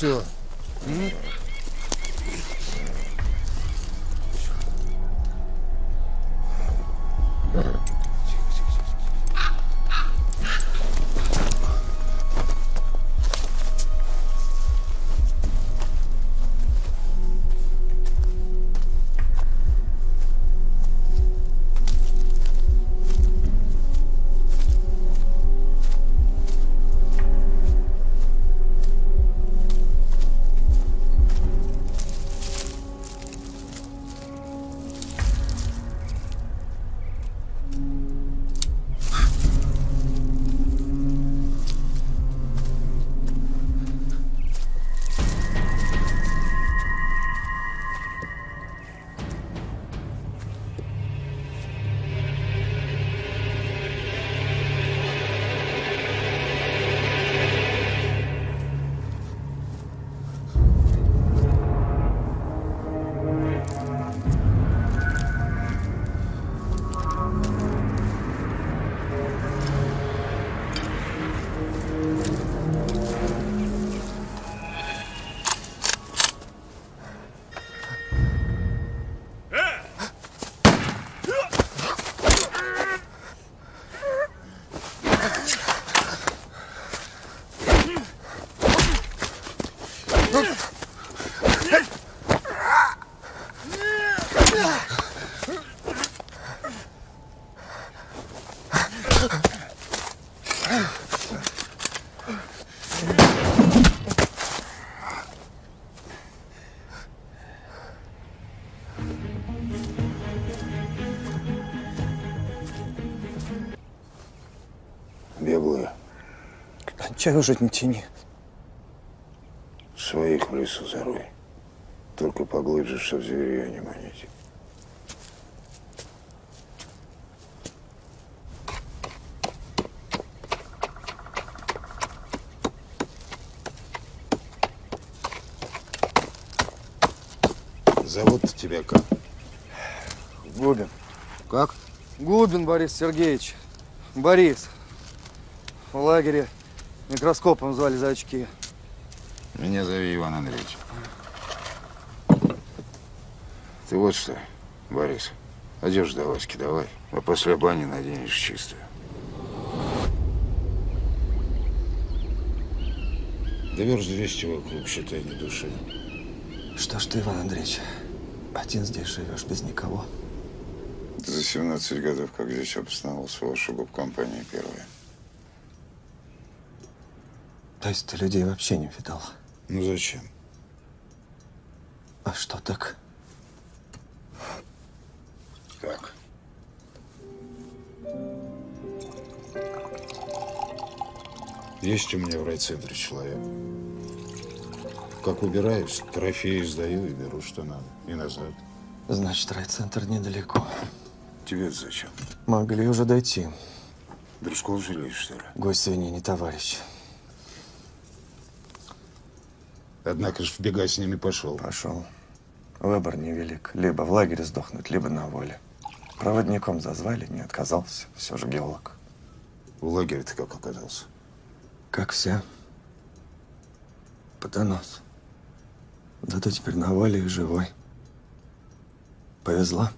Ты Беглые. Кончай уже, не тяни. Лесу зарой. Только поглубже, что зверя не манить. Зовут тебя как? Губин. Как? Губин Борис Сергеевич. Борис. В лагере микроскопом звали за очки. Меня зови Иван Андреевич. Ты вот что, Борис, одежду до Васьки давай, а после бани наденешь чистую. Да верст 200 вокруг, считай, не души. Что ж ты, Иван Андреевич, один здесь живешь без никого? За 17 годов, как здесь обосновался, ваша гоп-компания первая. То есть ты людей вообще не видал? Ну зачем? А что так? Как? Есть у меня в райцентре человек. Как убираюсь, трофеи сдаю и беру, что надо. И назад. Значит, райцентр недалеко. тебе зачем? Могли уже дойти. Дружков жалеешь, что ли? Гость свиньи не товарищ. Однако ж в бега с ними пошел. Пошел. Выбор невелик. Либо в лагере сдохнуть, либо на воле. Проводником зазвали, не отказался. Все же геолог. В лагере ты как оказался? Как все. По доносу. Да ты теперь на воле и живой. Повезло.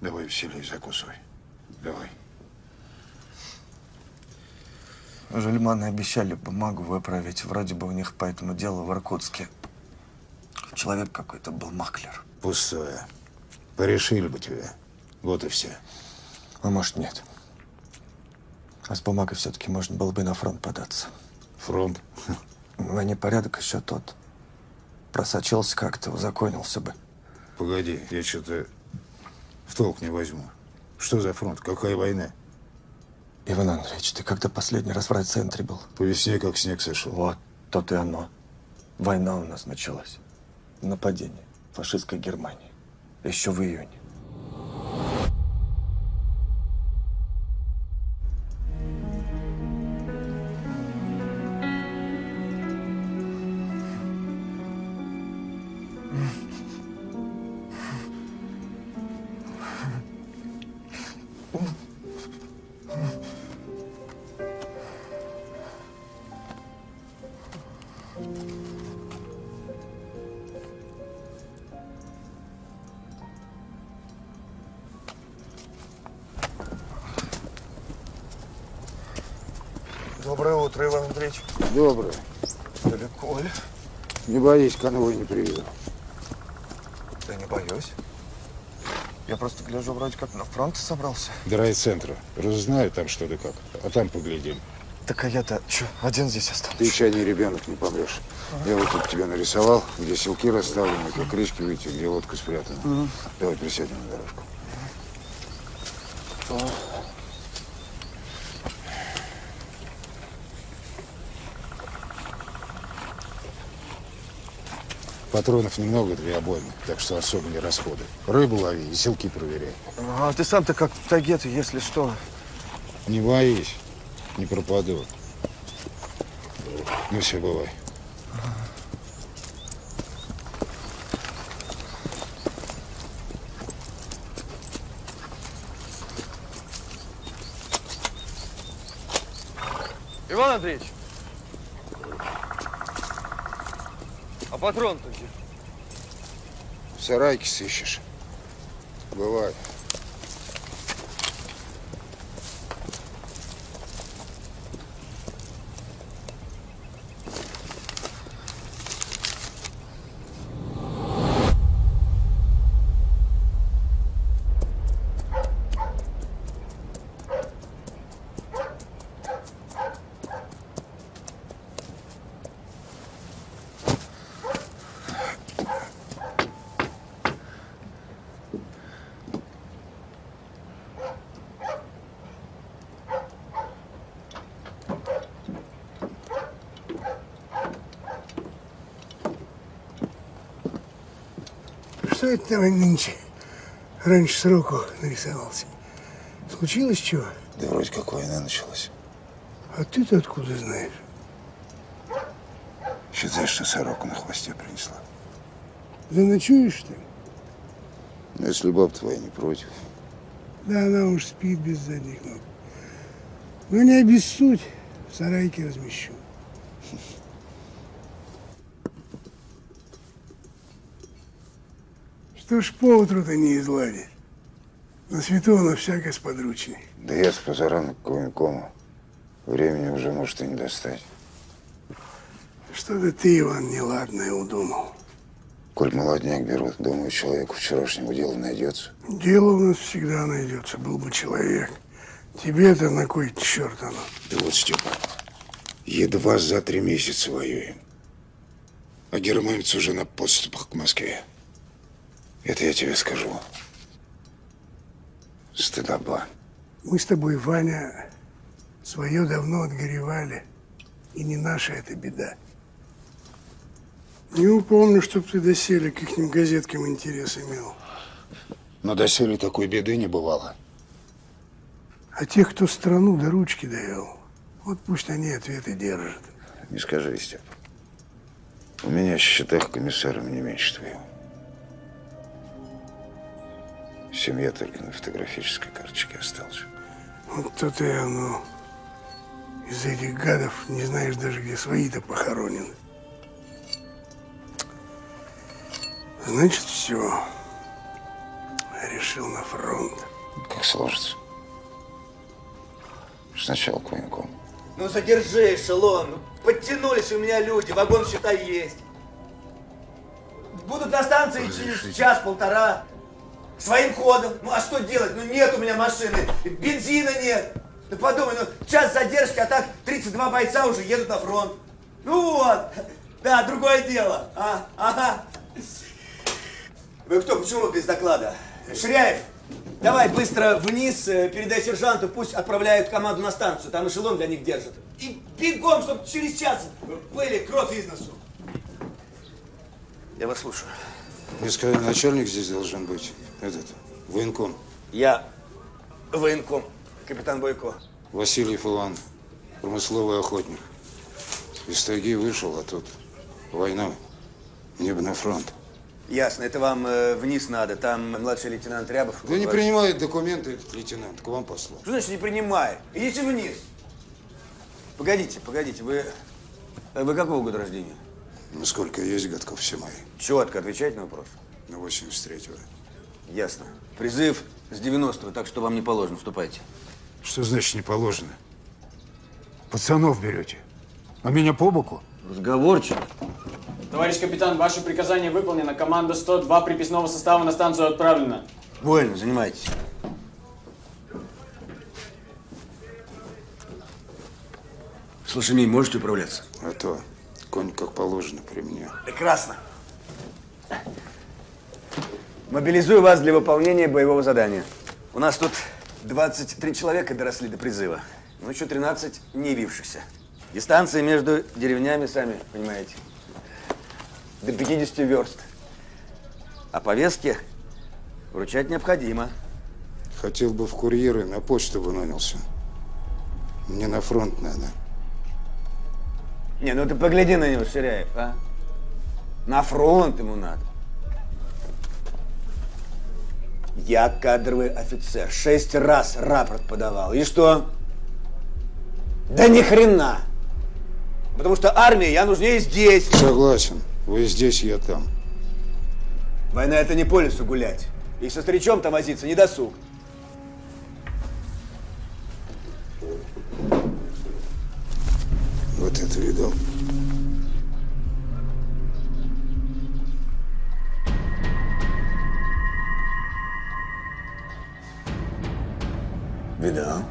Давай веселей закусывай. Давай. Жульманы обещали бумагу выправить. Вроде бы у них по этому делу в Иркутске. Человек какой-то был маклер. Пустое. Порешили бы тебя. Вот и все. А может, нет. А с бумагой все-таки можно было бы на фронт податься. Фронт? В непорядок еще тот. Просочился как-то, узаконился бы. Погоди, я что-то в толк не возьму. Что за фронт? Какая война? Иван Андреевич, ты когда последний раз в райцентре был? По весне как снег сошел. Вот, то и оно. Война у нас началась. нападение фашистской Германии. Еще в июне. Боись, конвой не приведу. Да не боюсь. Я просто гляжу, вроде как на фронт собрался. До райцентра. Разузнаю там что да как. А там поглядим. Так а я-то что, один здесь останусь? Ты еще не ребенок, не помрешь. Я вот тут тебе нарисовал, где селки расставлены, как речки выйти, где лодка спрятана. Давай присядем на дорожку. Патронов немного, две обоймы, так что особо не расходы. Рыбу лови и селки проверяй. А ты сам-то как в тайге-то, если что. Не боись, не пропаду. Ну все, бывай. Иван Андреевич! А патрон-то где? В сарайке сыщешь. Бывает. Что это нынче? Раньше сроку нарисовался. Случилось чего? Да вроде как война началась. А ты-то откуда знаешь? Считай, что сороку на хвосте принесла. Заночуешь ты? Ну, если баб твоя не против. Да она уж спит без задних ног. Но не обессудь, в сарайке размещу. Что ж поутру-то не изладить? На свету оно всякое сподручней. Да я с позарана к военкому. Времени уже может и не достать. Что-то ты, Иван, неладное удумал. Коль молодняк берут, думаю, человеку вчерашнего дела найдется. Дело у нас всегда найдется, был бы человек. Тебе-то на кой черт оно? Да вот, Степа, едва за три месяца воюем. А германцы уже на подступах к Москве. Это я тебе скажу. Стыдоба. Мы с тобой, Ваня, свое давно отгоревали. И не наша это беда. Не упомню, чтоб ты доселе к ихним газеткам интерес имел. Но доселе такой беды не бывало. А тех, кто страну до ручки довел, вот пусть они ответы держат. Не скажи, Степ. У меня в счетах комиссаром не меньше твоего. Семья только на фотографической карточке осталась. Вот то-то и оно. Из этих гадов не знаешь даже, где свои-то похоронены. Значит, все. Решил на фронт. Как сложится. Сначала к военкому. Ну задержи эшелон. Ну, Подтянулись у меня люди, вагон считай есть. Будут на станции через час-полтора. Своим ходом. Ну а что делать? Ну нет у меня машины, бензина нет. Ну подумай, ну час задержки, а так 32 бойца уже едут на фронт. Ну вот. Да, другое дело. А, ага. Вы кто? Почему без доклада? Ширяев, давай быстро вниз, э, передай сержанту, пусть отправляют команду на станцию, там эшелон для них держат. И бегом, чтобы через час были кровь из носу. Я вас слушаю. Несколько начальник здесь должен быть. Этот, военком. Я военком, капитан Бойко. Васильев Иван, промысловый охотник. Из тайги вышел, а тут война. Мне бы на фронт. Ясно, это вам э, вниз надо. Там младший лейтенант Рябов. Да не Ваш- принимает документы этот лейтенант, к вам послал. Что значит не принимает? Идите вниз. Погодите, погодите, вы... э, Вы какого года рождения? Ну, сколько есть годков все мои. Четко отвечайте на вопрос. На 83-го. Ясно. Призыв с 90-го, так что вам не положено. Вступайте. Что значит не положено? Пацанов берете. А меня по боку? Разговорчик. Товарищ капитан, ваше приказание выполнено. Команда 102 приписного состава на станцию отправлена. Вольно, занимайтесь. С лошадьми можете управляться? А то конь как положено при мне. Прекрасно. Мобилизую вас для выполнения боевого задания. У нас тут 23 человека доросли до призыва, но еще 13 не явившихся. Дистанция между деревнями, сами понимаете, до 50 верст. А повестки вручать необходимо. Хотел бы в курьеры, на почту бы нанялся. Мне на фронт надо. Не, ну ты погляди на него, Ширяев, а? На фронт ему надо. Я кадровый офицер. Шесть раз рапорт подавал. И что? Да ни хрена. Потому что армии я нужнее здесь. Согласен. Вы здесь, я там. Война это не по лесу гулять. И со старичом там возиться не досуг. Вот это видал. Видал.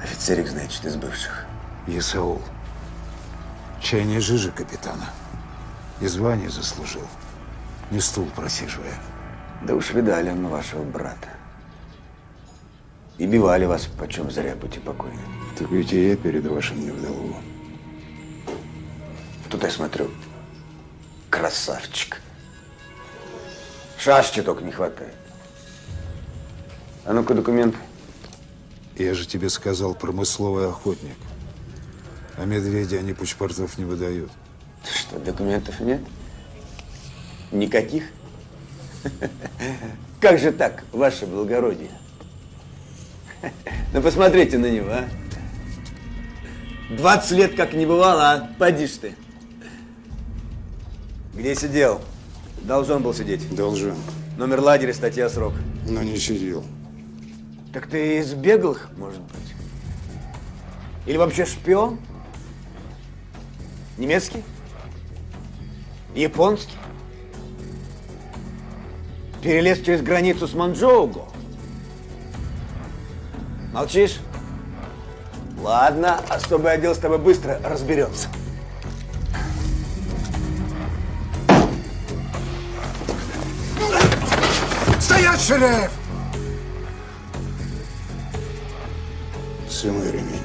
Офицерик, значит, из бывших. Исаул. Чай не жижи капитана. И звание заслужил. Не стул просиживая. Да уж видали мы вашего брата. И бивали вас, почем зря, будьте покойны. Так ведь и я перед вашим не вдову. Тут я смотрю, красавчик. Шашки только не хватает. А ну-ка документы. Я же тебе сказал, промысловый охотник. А медведи они паспортов не выдают. Что, документов нет? Никаких? Как же так, ваше благородие? Ну посмотрите на него, а. 20 лет как не бывало, а? Поди ж ты. Где сидел? Должен был сидеть. Должен. Номер лагеря, статья, срок. Но не сидел. Так ты из беглых, может быть? Или вообще шпион? Немецкий? Японский? Перелез через границу с Манчжоуго? Молчишь? Ладно, особый отдел с тобой быстро разберется. Стоять, Ширяев! Самый ремень.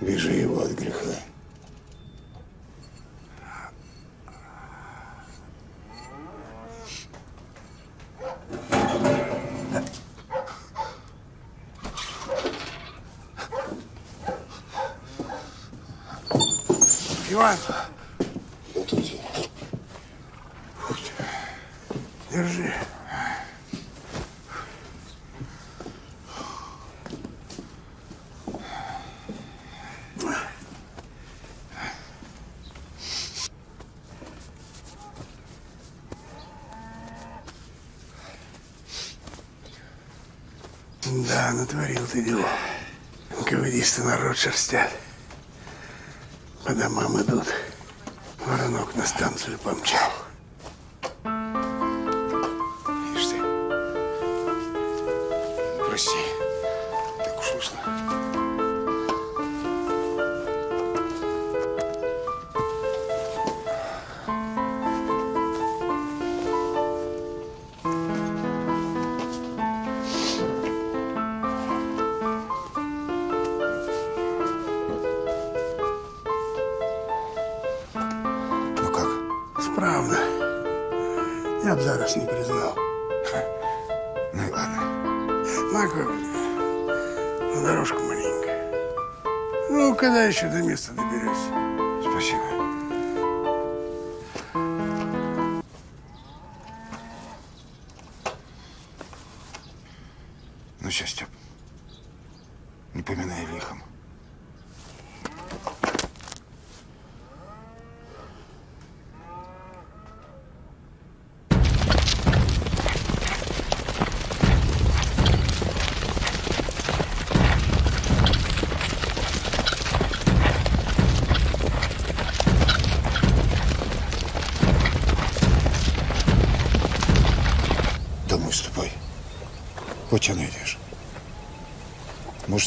Вижу его от греха. Иван, держи. Да, натворил ты дела. Ковыдисты народ шерстят. По домам идут. Воронок на станцию помчал. Ишь ты. Прости. Не поминай лихом.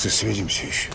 Свидимся еще.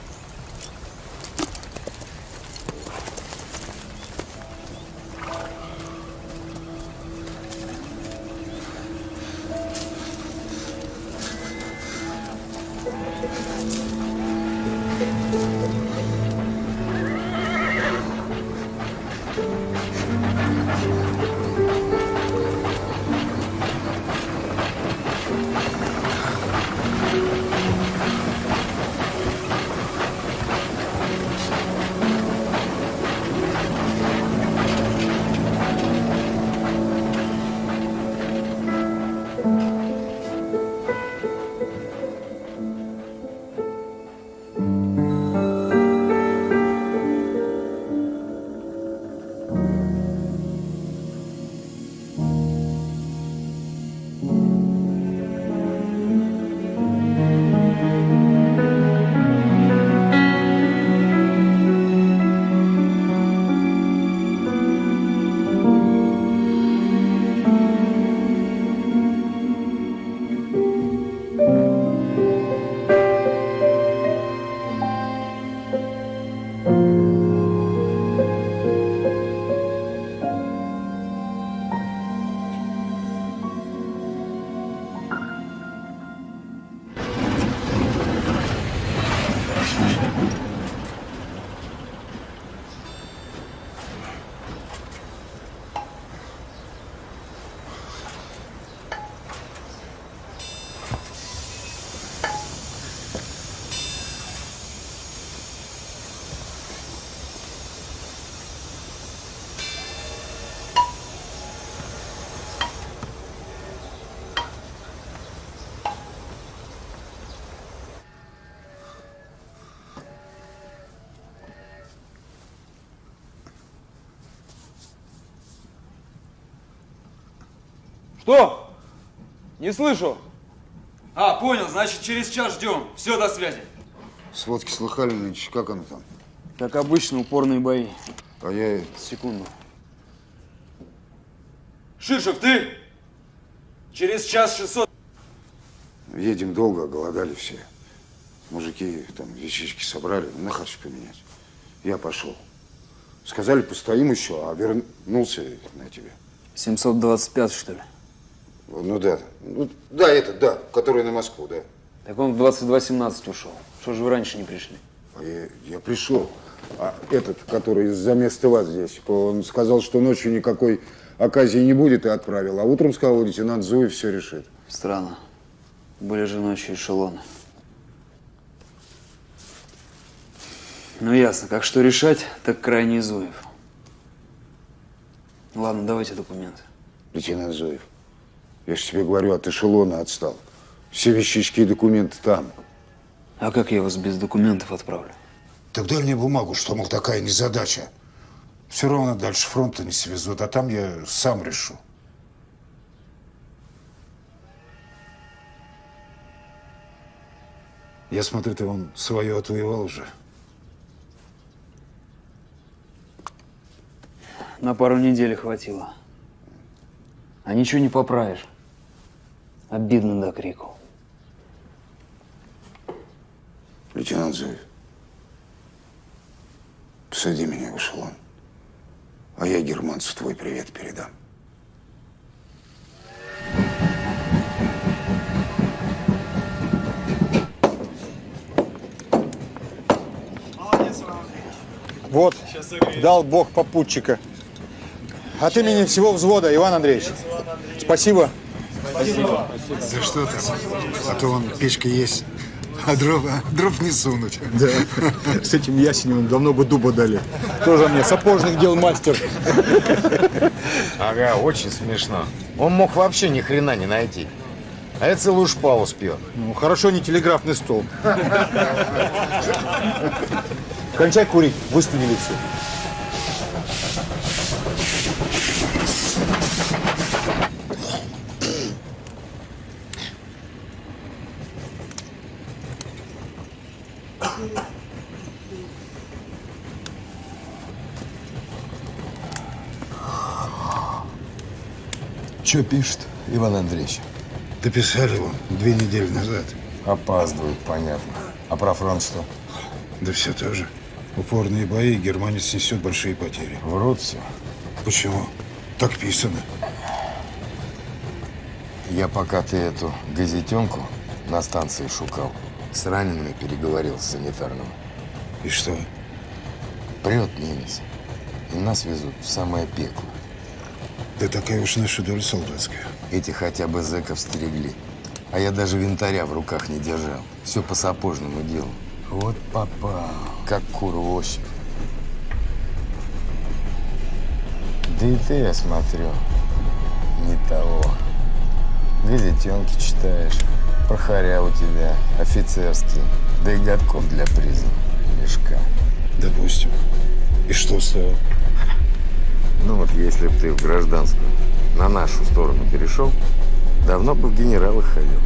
Что? Не слышу. А, понял, значит, через час ждем. Все, до связи. Сводки слыхали нынче, как оно там? Как обычно, упорные бои. А я Секунду. Шишев, ты? Через час 600. едем долго, голодали все. Мужики там вещички собрали, на харч поменять. Я пошел. Сказали, постоим еще, а вернулся на тебе. 725, что ли? Ну да. Ну, да, это, да, который на Москву, да. Так он в 22.17 ушел. Что же вы раньше не пришли? А я, я пришел. А этот, который за место вас здесь, он сказал, что ночью никакой оказии не будет, и отправил. А утром сказал, лейтенант Зуев все решит. Странно. Были же ночью эшелоны. Ну ясно, как что решать, так крайний Зуев. Ладно, давайте документы. Лейтенант Зуев, я же тебе говорю, от эшелона отстал. Все вещички и документы там. А как я вас без документов отправлю? Так дай мне бумагу, что, мол, такая незадача. Все равно дальше фронта не свезут, а там я сам решу. Я смотрю, ты вон свое отвоевал уже. На пару недель хватило. А ничего не поправишь. Обидно до крику. Лейтенант Зуев, посади меня в эшелон, а я германцу твой привет передам. Вот, дал Бог попутчика. от имени всего взвода, Иван Андреевич. Спасибо. За что ты? А то вон печка есть, а дров, а дров не сунуть. Да, с этим ясенем давно бы дуба дали. Тоже мне сапожных дел мастер. Ага, очень смешно. Он мог вообще ни хрена не найти. А я целую шпалу спер. Ну, хорошо, не телеграфный стол. Кончай курить, выстудили все. Что пишет Иван Андреевич? Дописали вон две недели назад. Опаздывают, понятно. А про фронт что? Да все то же. Упорные бои, германец несет большие потери. Врут все. Почему? Так писано. Я пока ты эту газетенку на станции шукал, с ранеными переговорил с санитарным. И что? Прет немец. И нас везут в самое пекло. Да такая уж наша доля солдатская. Эти хотя бы зэков стерегли. А я даже винтаря в руках не держал. Все по сапожному делу. Вот попал. Как кур в ощупь. Да и ты, я смотрю, не того. Газетенки читаешь. Прохоря у тебя офицерские. Да и годков для приза. Лишка. Допустим. И что с того? Ну вот если бы ты в гражданскую на нашу сторону перешел, давно бы в генералы ходил.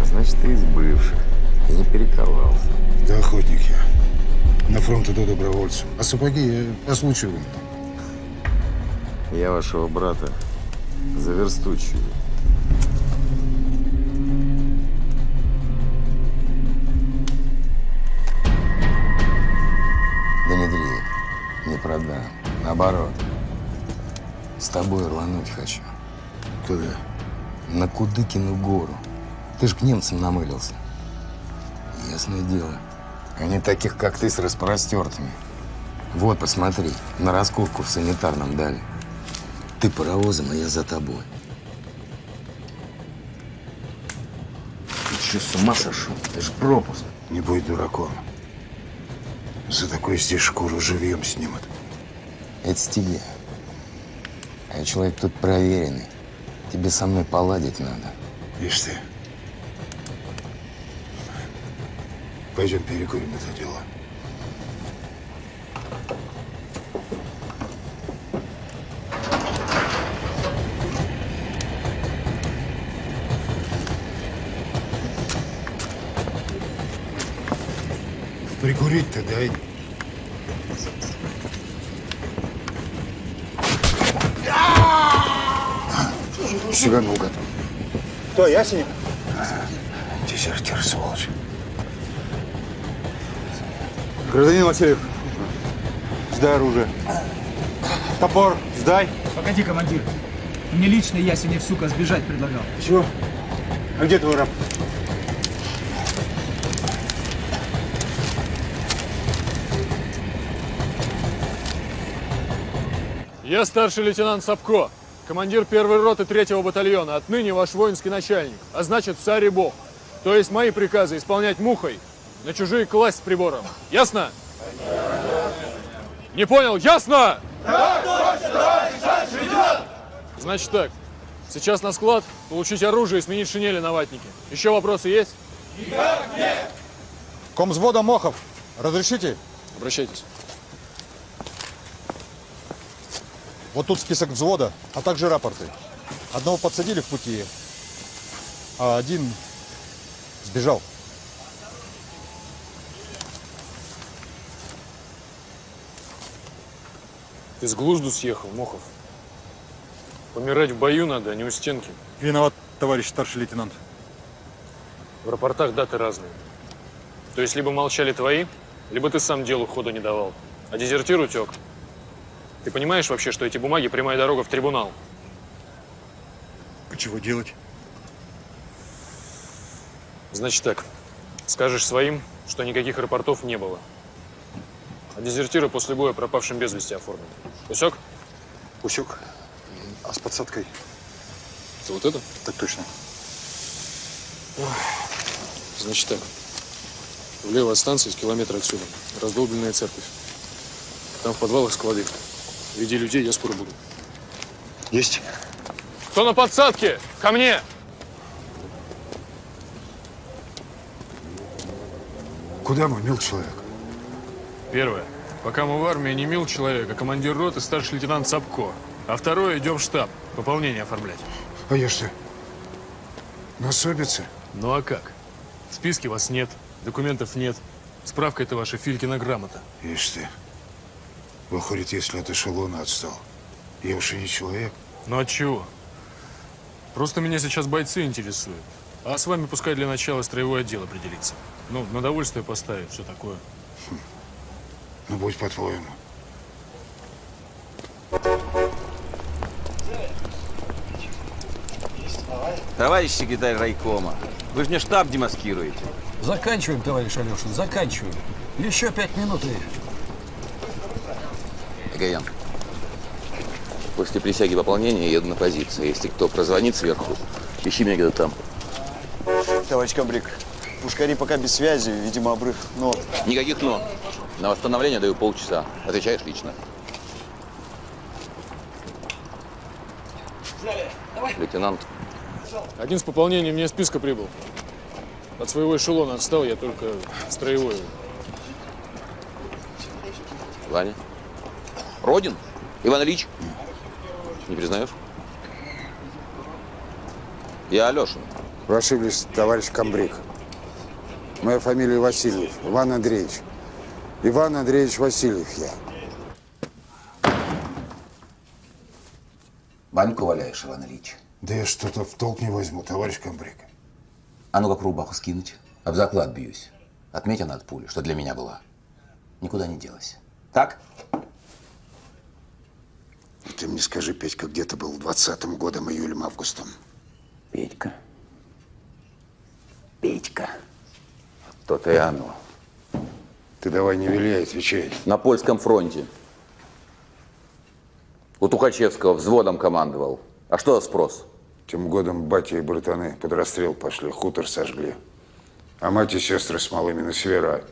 А значит, ты из бывших и не перековался. Да охотник я. На фронт иду добровольцем. А сапоги я по случаю. Я вашего брата за версту чую. Да не дрейф, не продам. Наоборот, с тобой рвануть хочу. Куда? На Кудыкину гору. Ты ж к немцам намылился. Ясное дело. Они таких, как ты, с распростертыми. Вот, посмотри, на раскопку в санитарном дали. Ты паровозом, а я за тобой. Ты что, с ума сошел? Это же пропуск. Не будь дураком. За такое здесь шкуру живьем снимут. Это с тебя. А я человек тут проверенный. Тебе со мной поладить надо. Ишь ты. Пойдем перекурим это дело. Прикурить-то дай. Сиганул, гад. Кто, Ясенев? Дезертир, сволочь. Гражданин Васильев, сдай оружие. Топор, сдай. Погоди, командир. Мне лично Ясенев, сука, сбежать предлагал. Чего? А где твой раб? Я старший лейтенант Сапко, командир первой роты третьего батальона. Отныне ваш воинский начальник, а значит царь и бог. То есть мои приказы исполнять мухой, на чужие класть с прибором. Ясно? Не понял? Ясно? Значит так, сейчас на склад, получить оружие и сменить шинели на ватники. Еще вопросы есть? Комзвода Мохов, разрешите? Обращайтесь. Вот тут список взвода, а также рапорты. Одного подсадили в пути, а один сбежал. Ты с глузду съехал, Мохов. Помирать в бою надо, а не у стенки. Виноват, товарищ старший лейтенант. В рапортах даты разные. То есть либо молчали твои, либо ты сам делу хода не давал. А дезертир утек. Ты понимаешь вообще, что эти бумаги прямая дорога в трибунал? А чего делать? Значит так, скажешь своим, что никаких рапортов не было. А дезертира после боя пропавшим без вести оформят. Усек? Усек. А с подсадкой? Это вот это? Так точно. Значит так. Влево от станции, с километра отсюда. Раздолбленная церковь. Там в подвалах склады. Веди людей, я скоро буду. Есть. Кто на подсадке? Ко мне! Куда мы, мил человек? Первое. Пока мы в армии, не мил человек, а командир роты старший лейтенант Сапко. А второе, идем в штаб. Пополнение оформлять. А я что? На особице? Ну а как? В списке вас нет, документов нет. Справка это ваша Филькина грамота. Ишь ты. Выходит, если от эшелона отстал, я уж и не человек. Ну а чего? Просто меня сейчас бойцы интересуют. А с вами пускай для начала строевой отдел определится. Ну, на довольствие поставит, все такое. Ну, будь по-твоему. Товарищ секретарь райкома, вы же мне штаб демаскируете. Заканчиваем, товарищ Алешин, заканчиваем. Еще пять минут и... Гаян, после присяги пополнения еду на позицию. Если кто прозвонит сверху, ищи меня где-то там. Товарищ Камбрик, пушкари пока без связи, видимо, обрыв, но... Никаких «но». На восстановление даю полчаса. Отвечаешь лично. Лейтенант, Один с пополнением мне списка прибыл. От своего эшелона отстал, я только строевой. Ваня. Родин? Иван Ильич? Не признаешь? Я Алешин. Вы ошиблись, товарищ Камбрик. Моя фамилия Васильев, Иван Андреевич. Иван Андреевич Васильев я. Баньку валяешь, Иван Ильич. Да я что-то в толк не возьму, товарищ Камбрик. А ну как рубаху скинуть? Об заклад бьюсь. Отметина от пули, что для меня была. Никуда не делась. Так? Ты мне скажи, Петька, где ты был в 20-м годом, июлем-августом? Петька. Петька. То-то и оно. Ты давай не виляй, отвечай. На польском фронте. У Тухачевского взводом командовал. А что за спрос? Тем годом батя и братаны под расстрел пошли, хутор сожгли. А мать и сестры с малыми на севера.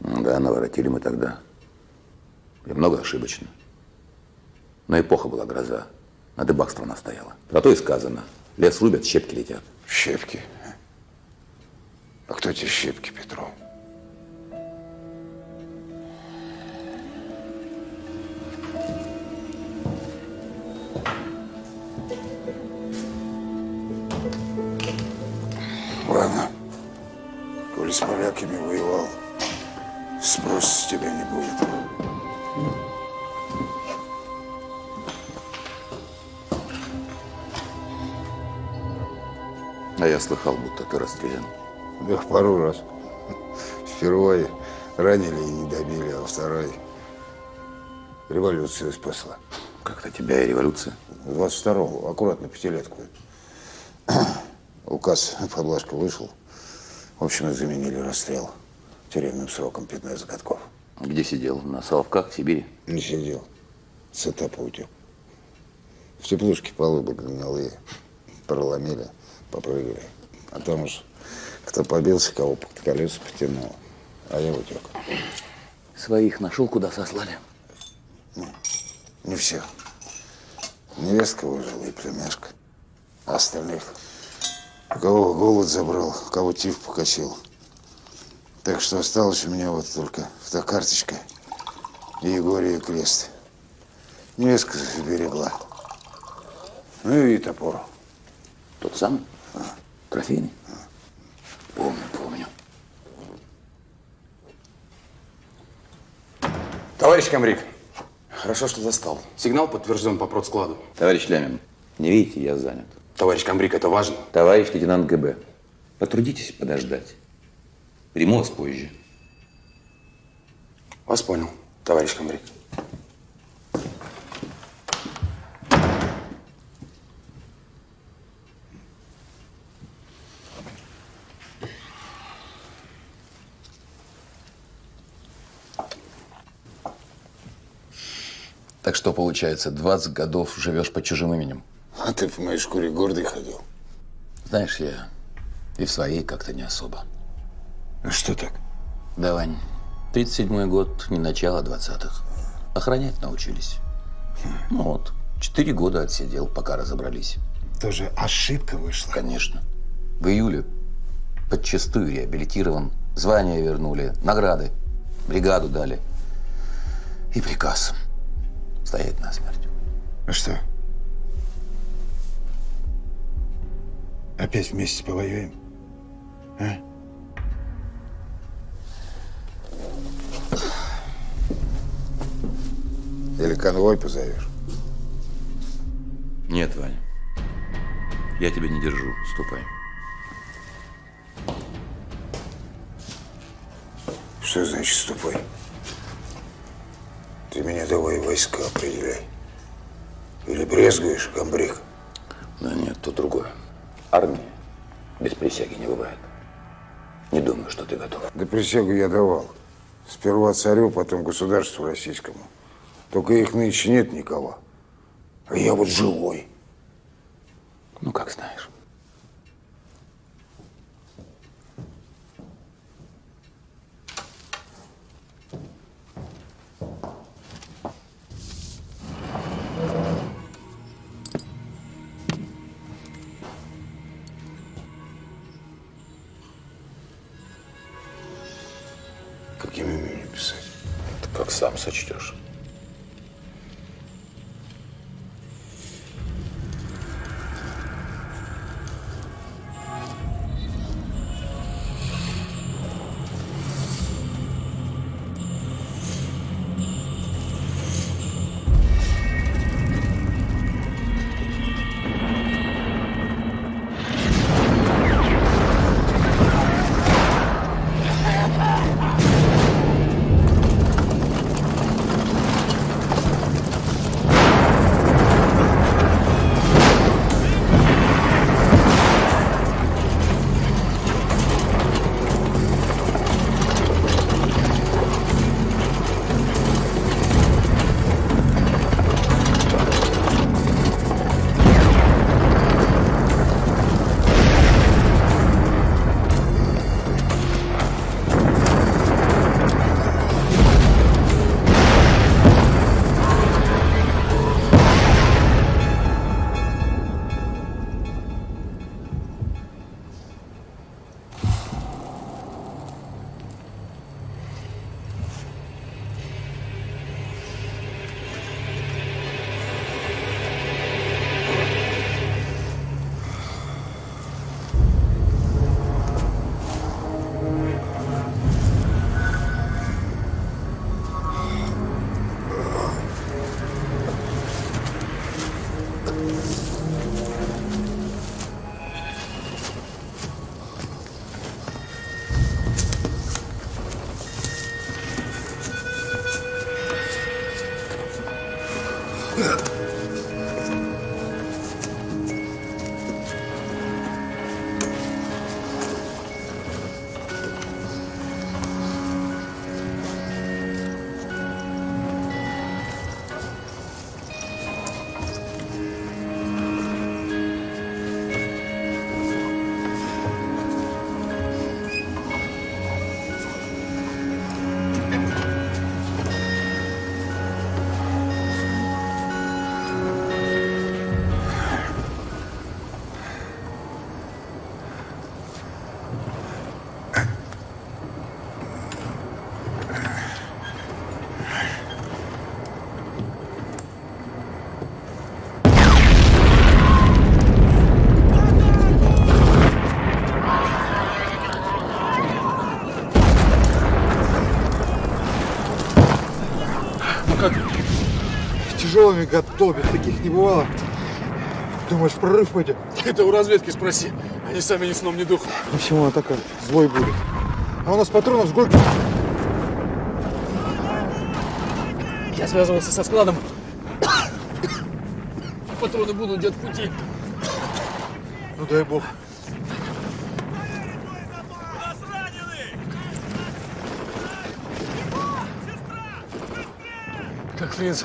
Да, наворотили мы тогда. И много ошибочно. Но эпоха была гроза. На дыбах страна стояла. Про то и сказано. Лес рубят, щепки летят. Щепки? А кто эти щепки, Петров? Ладно. Коли с поляками воевал, спрос с тебя не будет. Я слыхал, будто ты расстрелян. Да пару раз. Впервые ранили и не добили, а второй революцию спасла. Как-то тебя и революция. 22-го, аккуратно, пятилетку. Указ, поблажка вышел. В общем, заменили расстрел тюремным сроком 15 годков. Где сидел? На Соловках, в Сибири? Не сидел. С этапа утек. В теплушке полы гнилые. Проломили, попрыгали. А там уж кто побился, кого под колеса потянул. А я утек. Своих нашел, куда сослали? Не все. Невестка выжила и племяшка. А остальных, у кого голод забрал, у кого тиф покосил. Так что осталось у меня вот только эта карточка и Егория крест. Невестка берегла. Ну и топор. Тот самый? Трофейный? Помню, помню. Товарищ Камрик, хорошо, что застал. Сигнал подтвержден по продскладу. Товарищ Лямин, не видите, я занят. Товарищ Камбрик, это важно. Товарищ лейтенант ГБ, потрудитесь подождать. Приму вас позже. Вас понял, товарищ Камбрик. Что, получается, 20 годов живешь под чужим именем? А ты в моей шкуре гордый ходил. Знаешь, я и в своей как-то не особо. А что так? Да, Вань, 37-й год, не начало 20-х. Охранять научились. Ну вот, четыре года отсидел, пока разобрались. Тоже ошибка вышла. Конечно. В июле подчастую реабилитирован, звание вернули, награды, бригаду дали. И приказ стоять насмерть. А что? Опять вместе повоюем? А? Или конвой позовешь? Нет, Ваня. Я тебя не держу. Ступай. Что значит ступай? Ты меня давай войска определяй. Или брезгуешь, комбриг? Да нет, то другое. Армии без присяги не бывает. Не думаю, что ты готов. Да присягу я давал. Сперва царю, потом государству российскому. Только их нынче нет никого. А я вот живой. Ну, как знаешь. Каким именем писать? Ты как сам сочтешь. Готовят, таких не бывало. Думаешь, прорыв пойдет? Это у разведки спроси. Они сами ни сном, ни духом. Почему она такая злой будет? А у нас патронов с горки. Я связывался со складом. Патроны будут где-то в пути. Ну дай бог. Как Фринц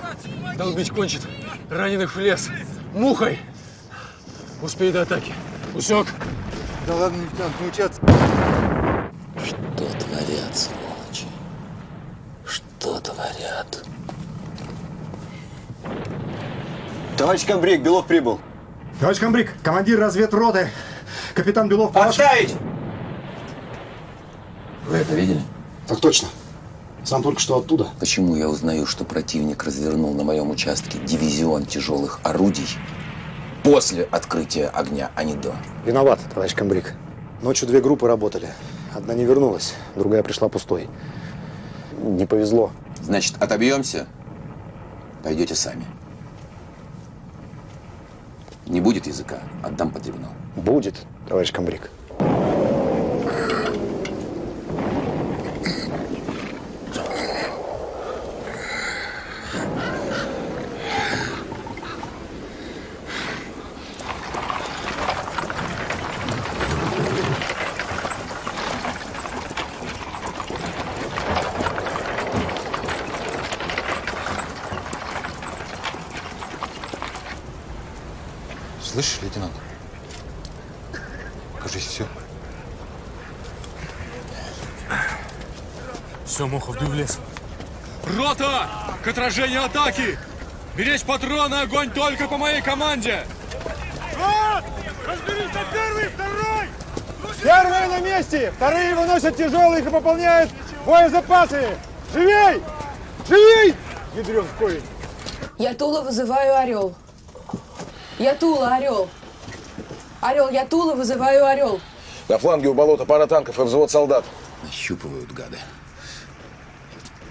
долбить кончит, раненых в лес. Мухой! Успей до атаки. Усек? Да ладно, лейтенант, не учаться. Что творят, сволочи? Что творят? Товарищ комбриг, Белов прибыл. Товарищ комбриг, командир разведроты, капитан Белов... по вашему- Отставить! Вы это видели? Так точно. Сам только что оттуда. Почему я узнаю, что противник развернул на моем участке дивизион тяжелых орудий после открытия огня, а не до? Виноват, товарищ комбриг. Ночью две группы работали. Одна не вернулась, другая пришла пустой. Не повезло. Значит, отобьемся, пойдете сами. Не будет языка, отдам под трибунал. Будет, товарищ комбриг. Слышишь, лейтенант? Кажись, все. Все, Мохов, дуй в лес. Рота! К отражению атаки! Беречь патроны, огонь только по моей команде! Разберись на первый, второй! Первые на месте, вторые выносят тяжелых и пополняют боезапасы. Живей! Живей! Ядрен. Я Тула вызываю Орел. Я Тула, Орел. Орел, я Тула вызываю Орел. На фланге у болота пара танков и взвод солдат. Нащупывают гады.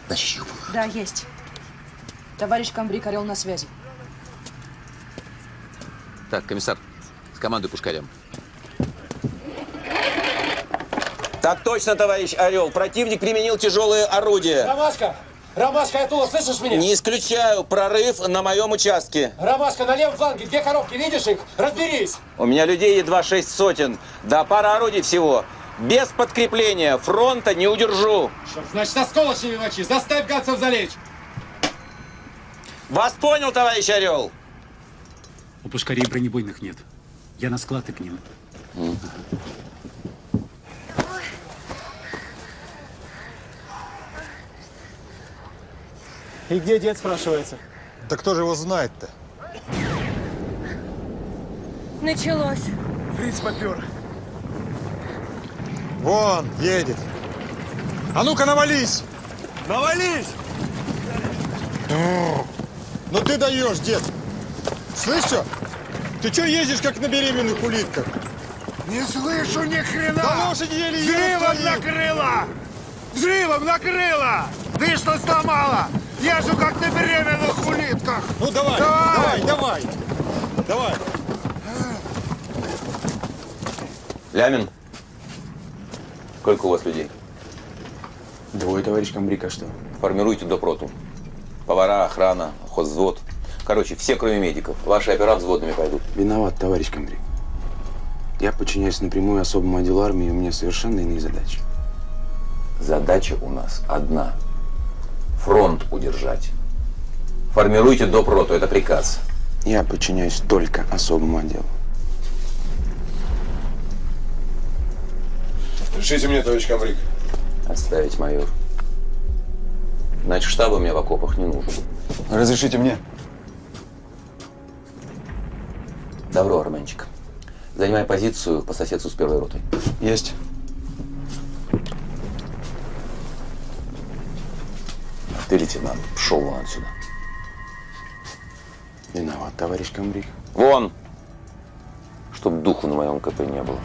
Нащупывают. Да, есть. Товарищ комбриг, Орел на связи. Так, комиссар, с командой пушкарем. Так точно, товарищ Орел. Противник применил тяжелые орудия. Ромашка! Ромашка, я Тула, слышишь меня? Не исключаю прорыв на моем участке. Ромашка, на левом фланге две коробки, видишь их? Разберись! У меня людей едва шесть сотен. Да пара орудий всего. Без подкрепления фронта не удержу. Черт, значит, осколочными мочи, заставь гадцев залечь! Вас понял, товарищ Орел? У пушкарей бронебойных нет. Я на склад и к ним. И где дед, спрашивается? Да кто же его знает-то? Началось. Фриц попер. Вон, едет. А ну-ка, навались! Навались! Ну ты даешь, дед. Слышь, что? Ты что ездишь, как на беременных улитках? Не слышу ни хрена! Да лошади еле Взрывом едут. накрыло! Взрывом накрыло! Ты что сломала? Езжу как на беременных улитках! Ну давай, давай, давай! Давай! Лямин, сколько у вас людей? Двое, товарищ комбриг, а что? Формируйте допроту. Повара, охрана, хозвзвод. Короче, все, кроме медиков. Ваши опера взводными пойдут. Виноват, товарищ комбриг. Я подчиняюсь напрямую особому отделу армии, и у меня совершенно иные задачи. Задача у нас одна. Фронт удержать. Формируйте допроту, это приказ. Я подчиняюсь только особому отделу. Решите мне, товарищ комбриг. Отставить, майор. Значит, штаба мне в окопах не нужен. Разрешите мне? Добро, Арменчик. Занимай позицию по соседству с первой ротой. Есть. Ты лейтенант. Пшел вон отсюда. Виноват, товарищ комбриг. Вон! Чтоб духу на моем КП не было.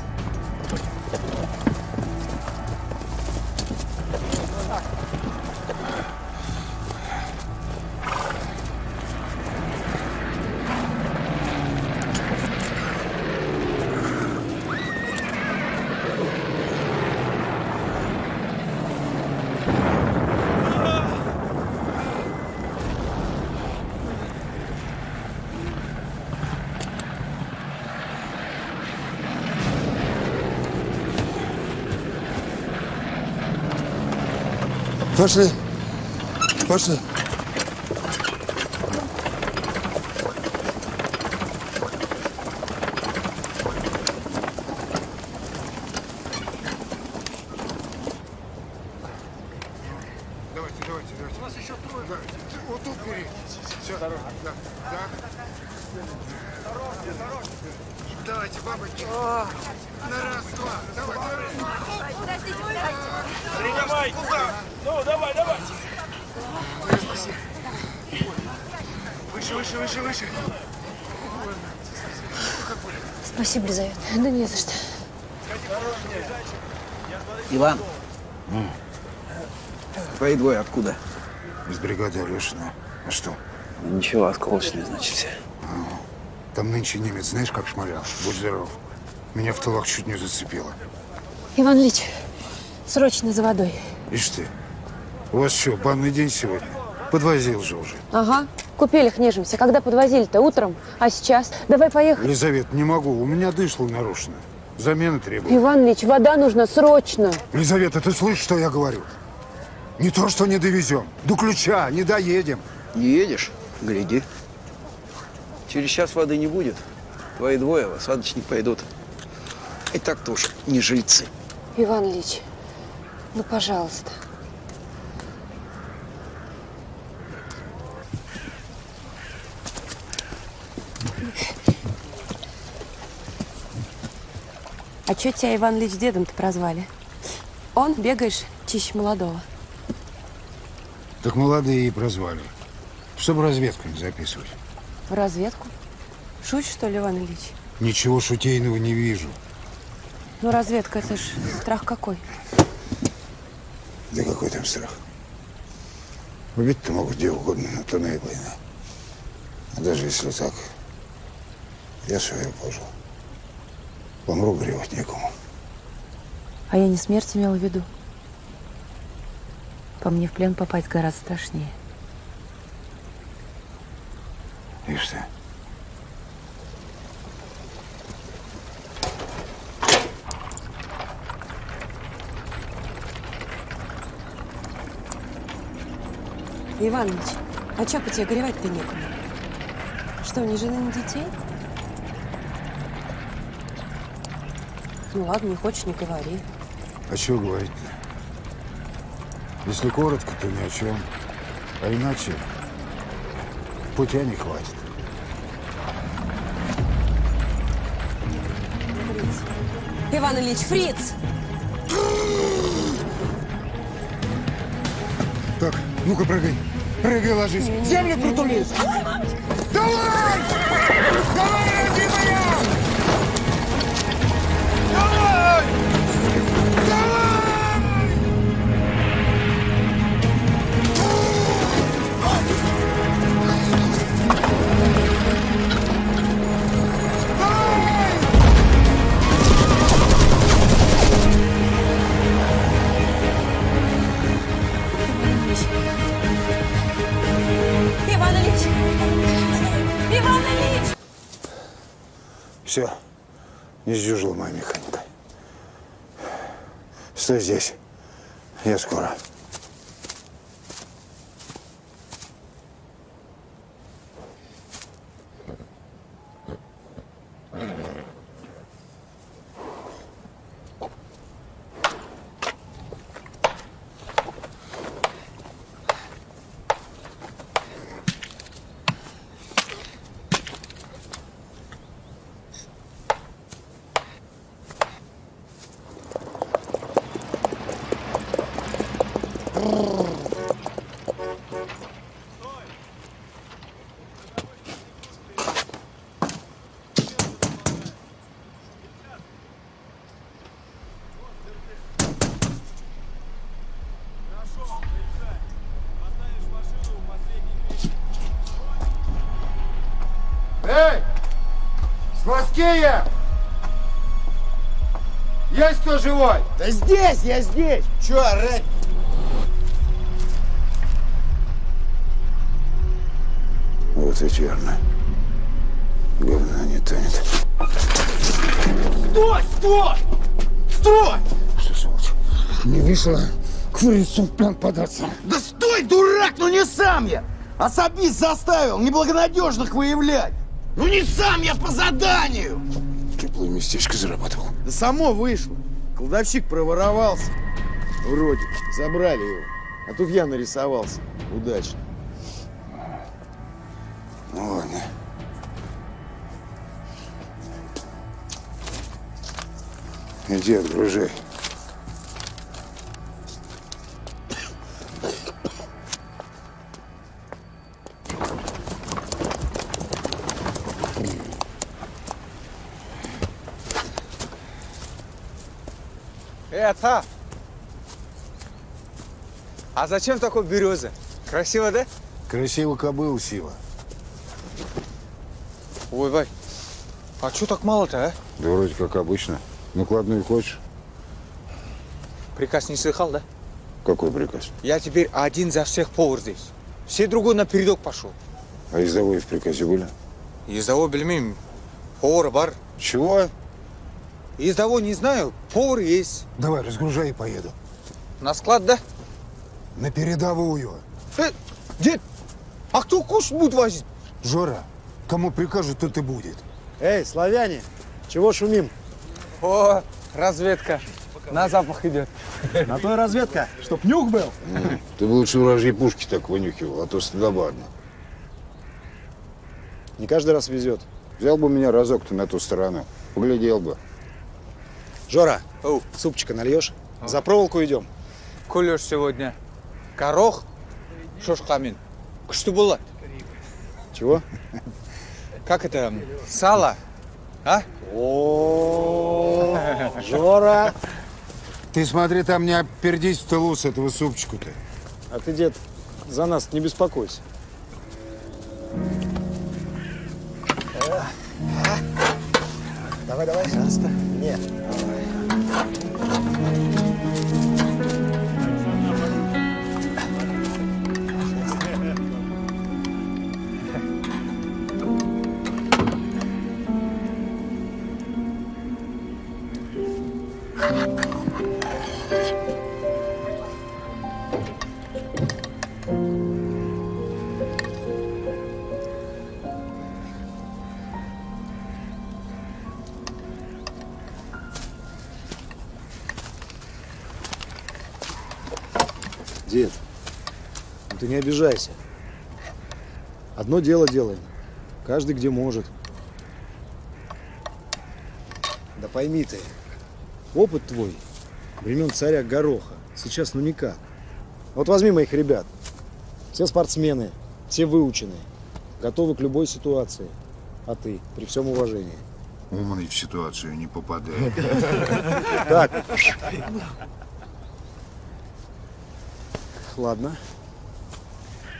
Пошли. Пошли. давайте. У нас еще трое. Вот тут бери. Все. Да, да. Давайте, бабочки. На раз, два. Давай, давай. Принимай! Ну, давай, давай! Выше, выше, выше, выше. Спасибо, Лизавета. Да не за что. Иван, твои двое откуда? Из бригады Алешина. А что? Ничего, осколочные, значит, все. Там нынче немец, знаешь, как шмалял? Будь здоров. Меня в тылах чуть не зацепило. Иван Ильич, срочно за водой. Ишь ты. У вас что, банный день сегодня? Подвозил же уже. Ага. Купели нежимся. Когда подвозили-то? Утром? А сейчас? Давай поехали. Елизавет, не могу. У меня дышло нарушено. Замена требует. Иван Ильич, вода нужна срочно. Елизавета, ты слышишь, что я говорю? Не то, что не довезем. До ключа не доедем. Не едешь? Гляди. Через час воды не будет. Твои двое в осадочник пойдут. И так-то уж не жильцы. Иван Ильич, ну, пожалуйста. А чё тебя Иван Ильич дедом-то прозвали? Он, бегаешь, чище молодого. Так молодые и прозвали. Чтобы разведку не записывать. В разведку? Шутишь, что ли, Иван Ильич? Ничего шутейного не вижу. Ну, разведка, это ж страх какой. Да какой там страх? Убить-то могут где угодно, но то наибольно. А даже если так, я свое пожил. Помру, горевать некому. А я не смерть имела в виду. По мне в плен попасть гораздо страшнее. Ишь ты. Иван Ильич, а чё по тебе горевать-то некому? Что, ни жены, ни детей? Ну ладно, не хочешь, не говори. А чего говорить-то? Если коротко, то ни о чем. А иначе путя не хватит. Иван Ильич, фриц! Так, ну-ка прыгай. Прыгай, ложись. Землю притули. Давай! Давай, родимая! Все, не сдюжила моя механика. Стой здесь. Я скоро. Сквозкие! Есть кто живой? Да здесь, я здесь! Че орать? Вот ведь верно. Говно не тонет. Стой! Стой! Стой! Что, сволочь, не вышло к фрицу в плен податься? Да стой, дурак, ну не сам я! Особист заставил неблагонадежных выявлять! Ну не сам я по заданию! Теплое местечко зарабатывал. Да само вышло. Кладовщик проворовался. Вроде. Забрали его. А тут я нарисовался. Удачно. Ну ладно. Иди, отгружай. Отца! А зачем такой береза? Красиво, да? Красиво кобыл, Сива. Ой, Вай, а что так мало-то, а? Да вроде как обычно. Накладную хочешь? Приказ не слыхал, да? Какой приказ? Я теперь один за всех повар здесь. Все другой на передок пошел. А ездовой в приказе были? Ездовой, бельмин, повар, бар. Чего? Ездовой не знаю, повар есть. Давай, разгружай и поеду. На склад, да? На передовую. Э, дед, а кто куш будет возить? Жора, кому прикажут, тот и будет. Эй, славяне, чего шумим? О, разведка. На запах идет. На то и разведка, чтоб нюх был. Ты бы лучше вражьи пушки так вынюхивал, а то стыдобадно. Не каждый раз везет. Взял бы меня разок-то на ту сторону, поглядел бы. Жора, супчика нальешь? За проволоку идем. Кулеш сегодня. Горох, шошкамин. Что было? Чего? Как это? Сало? А? О, Жора! Ты смотри, там не опердись в тылу с этого супчику-то. А ты, дед, за нас не беспокойся. Давай, давай. Пожалуйста. Нет. Дед, обижайся. Одно дело делаем. Каждый где может. Да пойми ты, опыт твой времен царя Гороха сейчас ну никак. Вот возьми моих ребят. Все спортсмены, все выученные, готовы к любой ситуации. А ты, при всем уважении. Умный в ситуацию не попадает. Так. Ладно.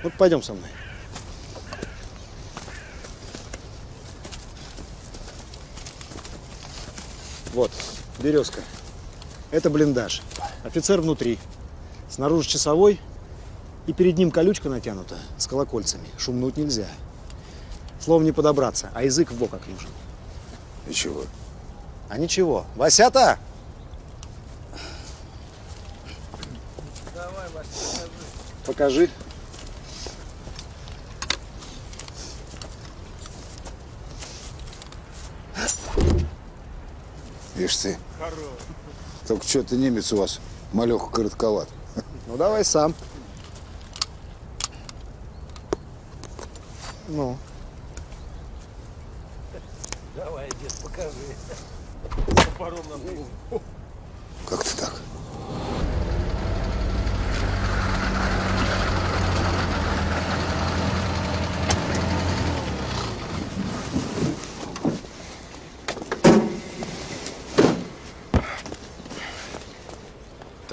Вот пойдем со мной. Вот, березка. Это блиндаж. Офицер внутри. Снаружи часовой. И перед ним колючка натянута с колокольцами. Шумнуть нельзя. Словом не подобраться, а язык в бок как нужен. И чего? А ничего. Васята! Покажи. Ишь ты. Только что-то немец у вас малеха коротковат. Ну давай сам. Ну. Давай, дед, покажи. Топором на Как ты так?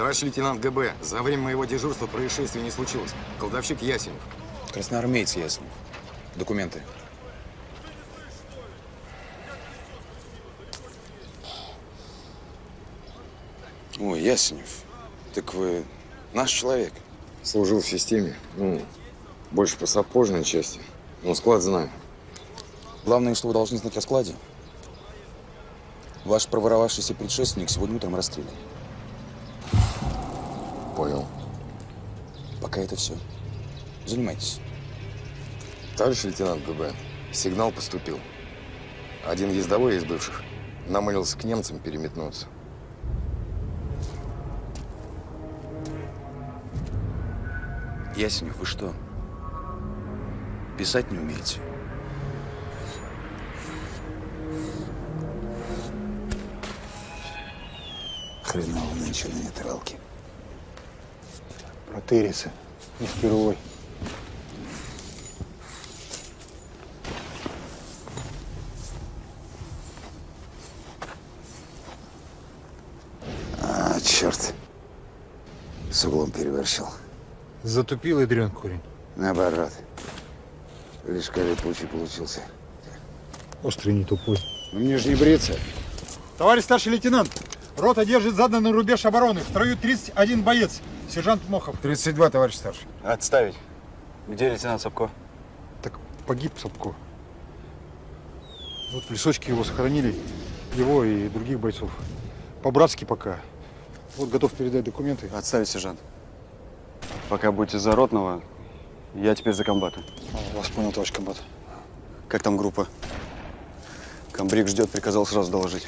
Товарищ лейтенант ГБ, за время моего дежурства происшествия не случилось. Колдовщик Ясенев. Красноармеец Ясенев. Документы. Ой, Ясенев, так вы наш человек. Служил в системе. Ну, больше по сапожной части. Но склад знаю. Главное, что вы должны знать о складе. Ваш проворовавшийся предшественник сегодня утром расстрелян. Понял. Пока это все. Занимайтесь. Товарищ лейтенант ГБ, сигнал поступил. Один ездовой из бывших намылился к немцам переметнуться. Ясенев, вы что? Писать не умеете? Хреново нынче на нейтралке. Протырица. Не впервой. А, черт. С углом перевершил. Затупил ядрен корень. Наоборот. Лишь липучий получился. Острый не тупой. Ну мне же не бриться. Товарищ старший лейтенант, рота держит заданный рубеж обороны. В строю 31 боец. Сержант Мохов. 32, товарищ старший. Отставить. Где лейтенант Сапко? Так погиб Сапко. Вот в лесочке его сохранили. Его и других бойцов. По-братски пока. Вот готов передать документы. Отставить, сержант. Пока будете за ротного, я теперь за комбата. А, Вас понял, товарищ комбат. Как там группа? Комбриг ждет, приказал сразу доложить.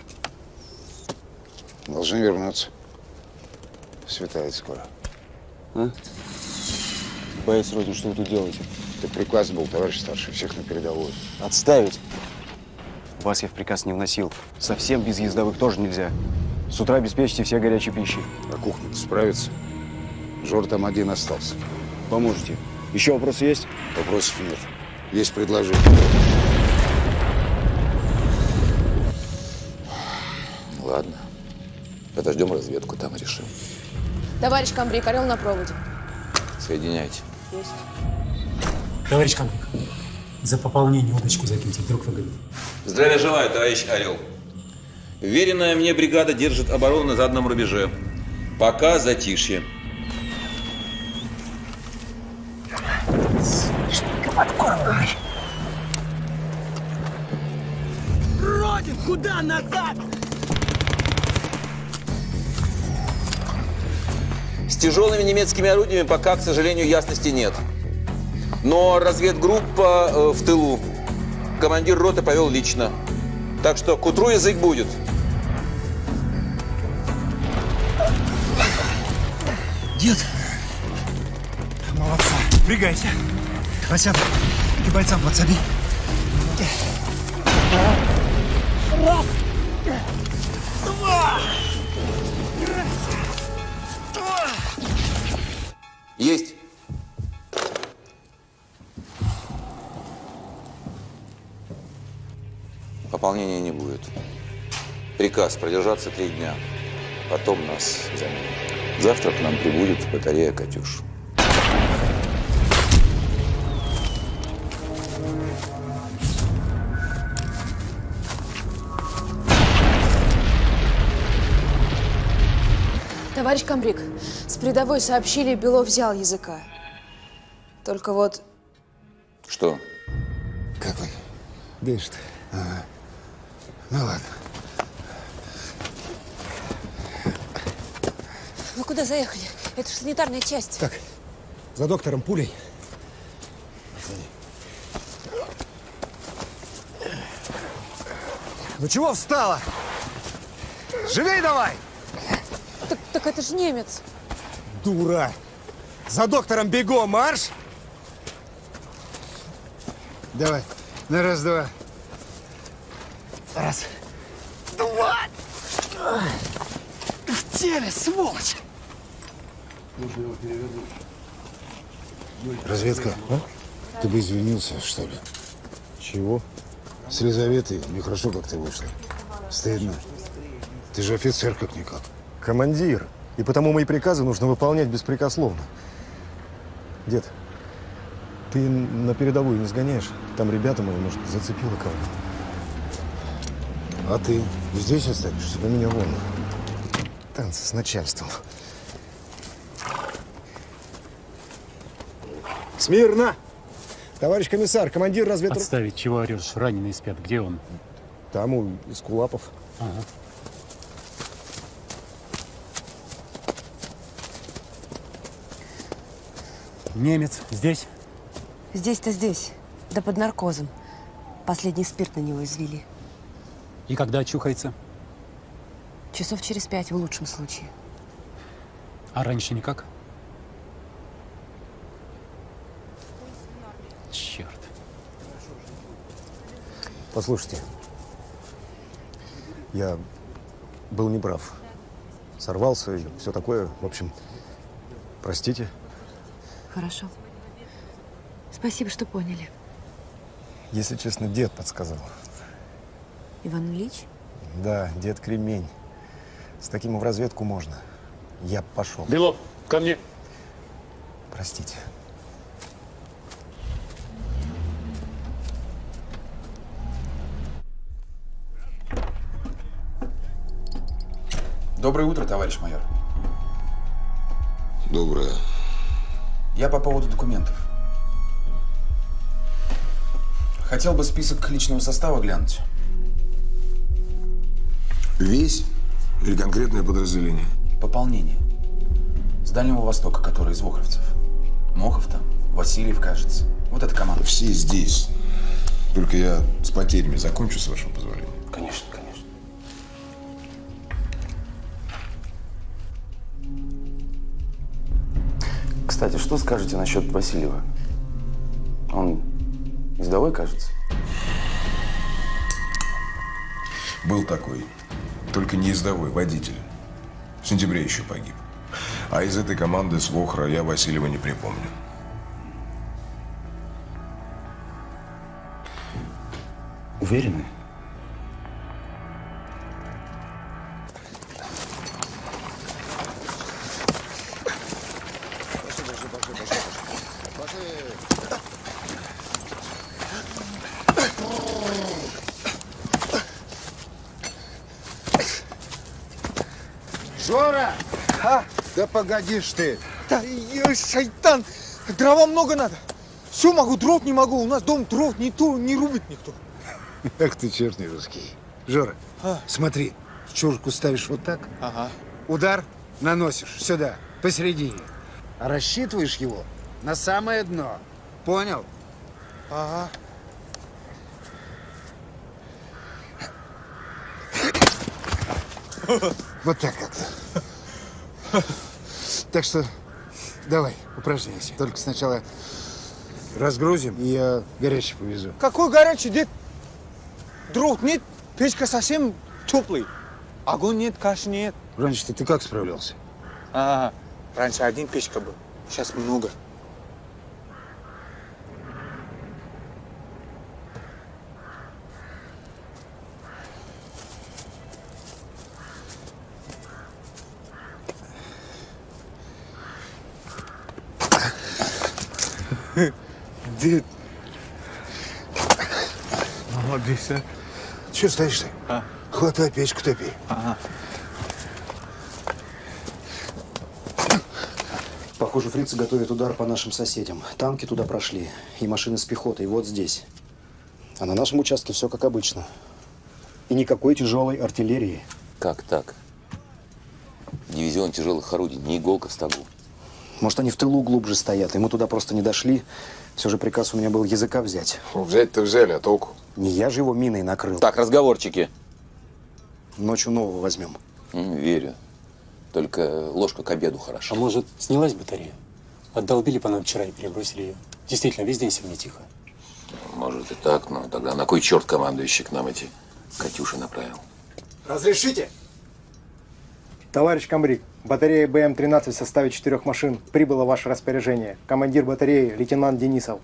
Должны вернуться. Светает скоро. А? Боец Родин, что вы тут делаете? Так приказ был, товарищ старший, всех на передовую. Отставить! Вас я в приказ не вносил. Совсем без ездовых тоже нельзя. С утра обеспечьте все горячей пищей. А кухня справится? Жор там один остался. Поможете. Еще вопросы есть? Вопросов нет. Есть предложение. Ладно. Подождем разведку, там и решим. Товарищ Камбрик, орел на проводе. Соединяйте. Есть. Товарищ Камбрик, за пополнение удочку закиньте, вдруг выгорит. Здравия желаю, товарищ Орел. Веренная мне бригада держит оборону на заданном рубеже. Пока затишье. Родин, куда назад? С тяжелыми немецкими орудиями пока, к сожалению, ясности нет. Но разведгруппа э, в тылу. Командир роты повел лично. Так что к утру язык будет. Дед, молодца, впрягайся. Васян, ты бойцам подсоби. Есть. Пополнения не будет. Приказ продержаться три дня. Потом нас заменят. Завтра к нам прибудет батарея «Катюш». Товарищ Камбрик, с передовой сообщили, Белов взял языка. Только вот Что? Как он? Дышит. Ага. Ну ладно. Вы куда заехали? Это же санитарная часть. Так, за доктором пулей. Ну чего встала? Живей давай! Так, так это же немец. Дура! За доктором бегом, марш! Давай, на раз-два. Раз. Два. Ты в теле, сволочь! Разведка, а? Ты бы извинился, что ли? Чего? С Лизаветой нехорошо как-то вышло. Стыдно. Ты же офицер как-никак. Командир. И потому мои приказы нужно выполнять беспрекословно. Дед, ты на передовую не сгоняешь? Там ребята мои, может, зацепило кого А ты здесь останешься? Да меня вон. Танцы с начальством. Смирно! Товарищ комиссар, командир разведроты... Отставить, чего орешь? Раненые спят. Где он? Там у Искулапов. Ага. Немец здесь? Здесь-то здесь. Да под наркозом. Последний спирт на него извели. И когда очухается? Часов через пять в лучшем случае. А раньше никак? Черт. Послушайте, я был неправ. Сорвался и все такое. В общем, простите. Хорошо. Спасибо, что поняли. Если честно, дед подсказал. Иван Ильич? Да, дед кремень. С таким в разведку можно. Я пошел. Белов, ко мне. Простите. Доброе утро, товарищ майор. Доброе. Я по поводу документов. Хотел бы список личного состава глянуть. Весь или конкретное подразделение? Пополнение. С Дальнего Востока, который из Вохровцев. Мохов там, Васильев, кажется. Вот эта команда. Все здесь. Только я с потерями закончу, с вашего позволения. Кстати, что скажете насчет Васильева? Он ездовой, кажется? Был такой. Только не ездовой, водитель. В сентябре еще погиб. А из этой команды с Вохра я Васильева не припомню. Уверены? Погодишь ты. Да, шайтан, дрова много надо. Все могу, дров не могу. У нас дом дров не то, не рубит никто. Эх ты черный русский. Жора, А. смотри, чурку ставишь вот так, Ага. удар наносишь сюда, посередине. А рассчитываешь его на самое дно. Понял? Ага. Вот так как-то. Так что давай, упражняйся. Только сначала разгрузим, и я горячий повезу. Какой горячий дед? Дров нет, печка совсем теплый. Огонь нет, каши нет. Раньше ты как справлялся? Ага. Раньше один печка был, сейчас много. Дед. Молодец, а. Че стоишь ты? А. Хватай печку топи. Ага. Похоже, фрицы готовят удар по нашим соседям. Танки туда прошли, и машины с пехотой вот здесь. А на нашем участке все как обычно. И никакой тяжелой артиллерии. Как так? Дивизион тяжелых орудий, не иголка в стогу. Может, они в тылу глубже стоят, и мы туда просто не дошли. Все же приказ у меня был языка взять. Взять-то взяли, а толку? Не я же его миной накрыл. Так, разговорчики. Ночью нового возьмем. М, Верю. Только ложка к обеду хороша. А может, снялась батарея? Отдолбили по нам вчера и перебросили ее. Действительно, весь день сегодня тихо. Может и так, но тогда на кой черт командующий к нам эти Катюши направил? Разрешите? Товарищ комбриг, батарея БМ-13 в составе четырех машин прибыла в ваше распоряжение. Командир батареи лейтенант Денисов.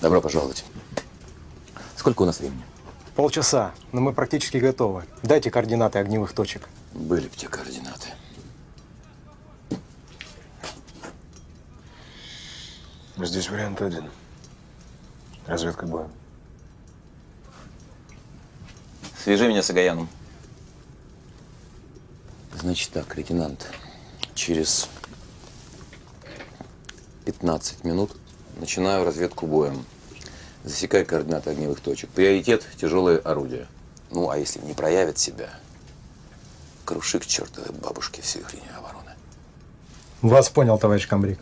Добро пожаловать. Сколько у нас времени? Полчаса, но мы практически готовы. Дайте координаты огневых точек. Были бы те координаты. Здесь вариант один. Разведка боем. Свяжи меня с Агаяном. Значит так, лейтенант, через 15 минут начинаю разведку боем. Засекай координаты огневых точек. Приоритет – тяжелые орудия. Ну, а если не проявят себя, круши к чертовой бабушке всю их линию обороны. Вас понял, товарищ комбриг.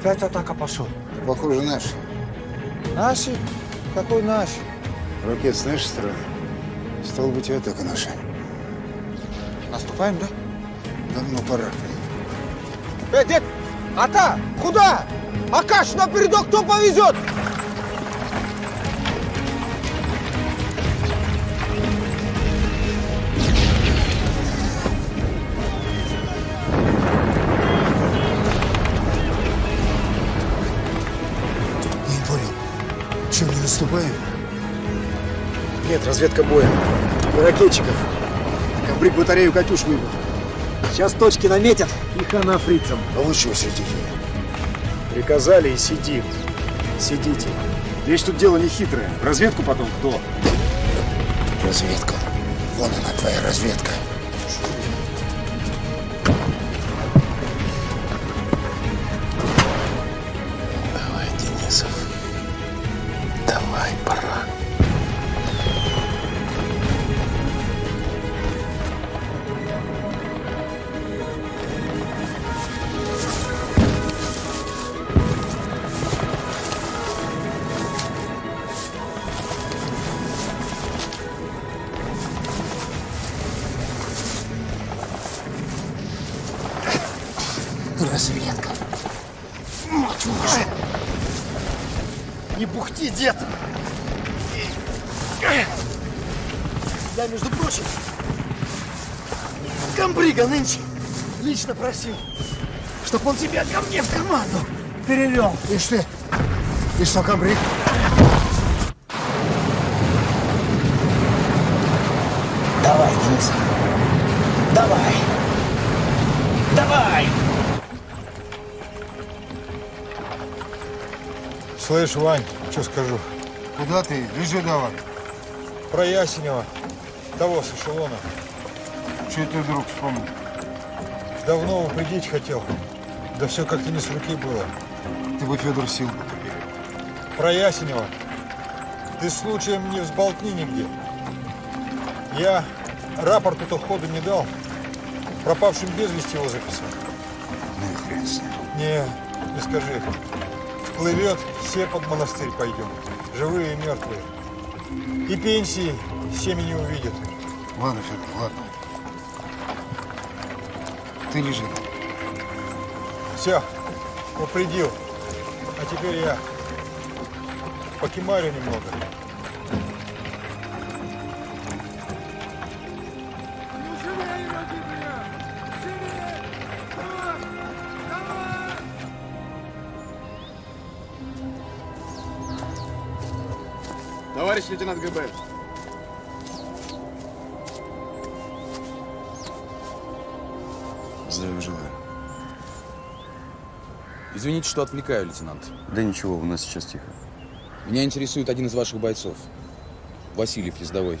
Опять атака пошел. Похоже, наш. Наши? Какой наш? Ракет с нашей стороны. Стало быть, и атака наша. Наступаем, да? Давно пора. Э, дед, Ата, куда? Акаш, на передок кто повезет? Наступаем? Нет, разведка боя. И ракетчиков. Комбриг батарею «Катюш» выбил. Сейчас точки наметят и хана фрицам. А вы чего сидите? Приказали и сидим. Сидите. Вещь тут дело не хитрое. Разведку потом кто? Разведка. Вон она, твоя разведка. Давай, лично просил, чтоб он тебя ко мне в команду перевел. Ишь ты. И что, комбриг? Давай, Денис. Давай. Давай. Слышь, Вань, что скажу? Куда ты? Лежи давай. Про Ясенева, того с эшелона. Что ты вдруг вспомнил? Давно упредить хотел. Да все как-то не с руки было. Ты бы, Федор, сил бы Про Ясенева. Ты случаем не взболтни нигде. Я рапорту-то ходу не дал. Пропавшим без вести его записал. Ну и хрен с ним. Не, не скажи. Плывет, все под монастырь пойдем. Живые и мертвые. И пенсии семьи не увидят. Ладно, Федор, ладно. Ты лежи. Все, упредил. А теперь я покемарю немного. Товарищ лейтенант ГБ. Извините, что отвлекаю, лейтенант. Да ничего, у нас сейчас тихо. Меня интересует один из ваших бойцов. Васильев ездовой.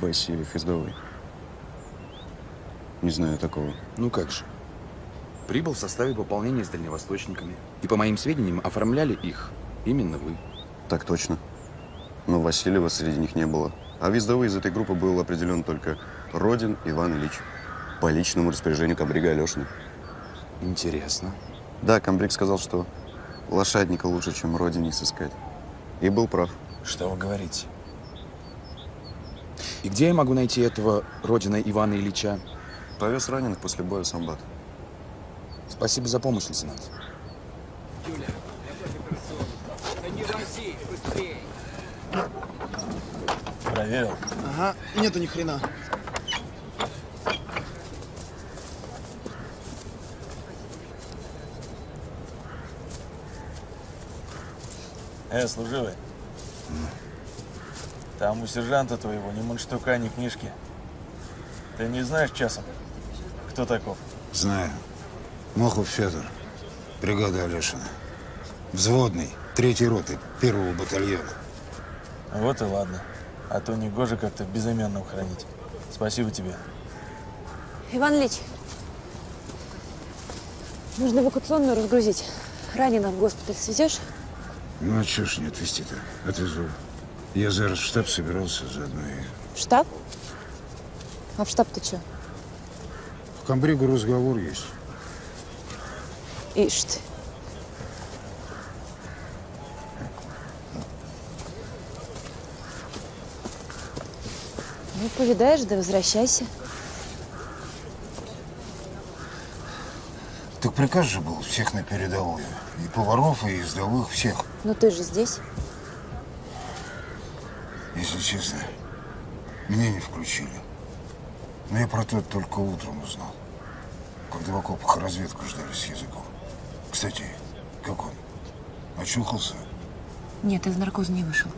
Васильев ездовой. Не знаю такого. Ну как же. Прибыл в составе пополнения с дальневосточниками. И, по моим сведениям, оформляли их именно вы. Так точно. Но Васильева среди них не было. А в ездовой из этой группы был определен только Родин Иван Ильич. По личному распоряжению комбрига Алешина. Интересно. Да, комбриг сказал, что лошадника лучше, чем Родин не сыскать. И был прав. Что вы говорите? И где я могу найти этого Родина Ивана Ильича? Повез раненых после боя в Самбат. Спасибо за помощь, лейтенант. Проверил. Ага, нету ни хрена. Э, служивый. Там у сержанта твоего ни мундштука, ни книжки. Ты не знаешь часом, кто таков? Знаю. Мохов Федор. Бригада Алешина. Взводный. Третьей роты. Первого батальона. Вот и ладно. А то не гоже как-то безымянным хранить. Спасибо тебе. Иван Ильич, нужно эвакуационную разгрузить. Раненых в госпиталь свезешь? Ну, а чё ж не отвезти-то? Отвезу. Я зараз в штаб собирался заодно и... В штаб? А в штаб ты что? В комбригу разговор есть. Ишь ты. Ну, повидаешь, да возвращайся. Приказ же был всех на передовую. И поваров, и ездовых, всех. Но ты же здесь. Если честно, меня не включили. Но я про то только утром узнал. Когда в окопах разведку ждали с языком. Кстати, как он? Очухался? Нет, из наркоза не вышел.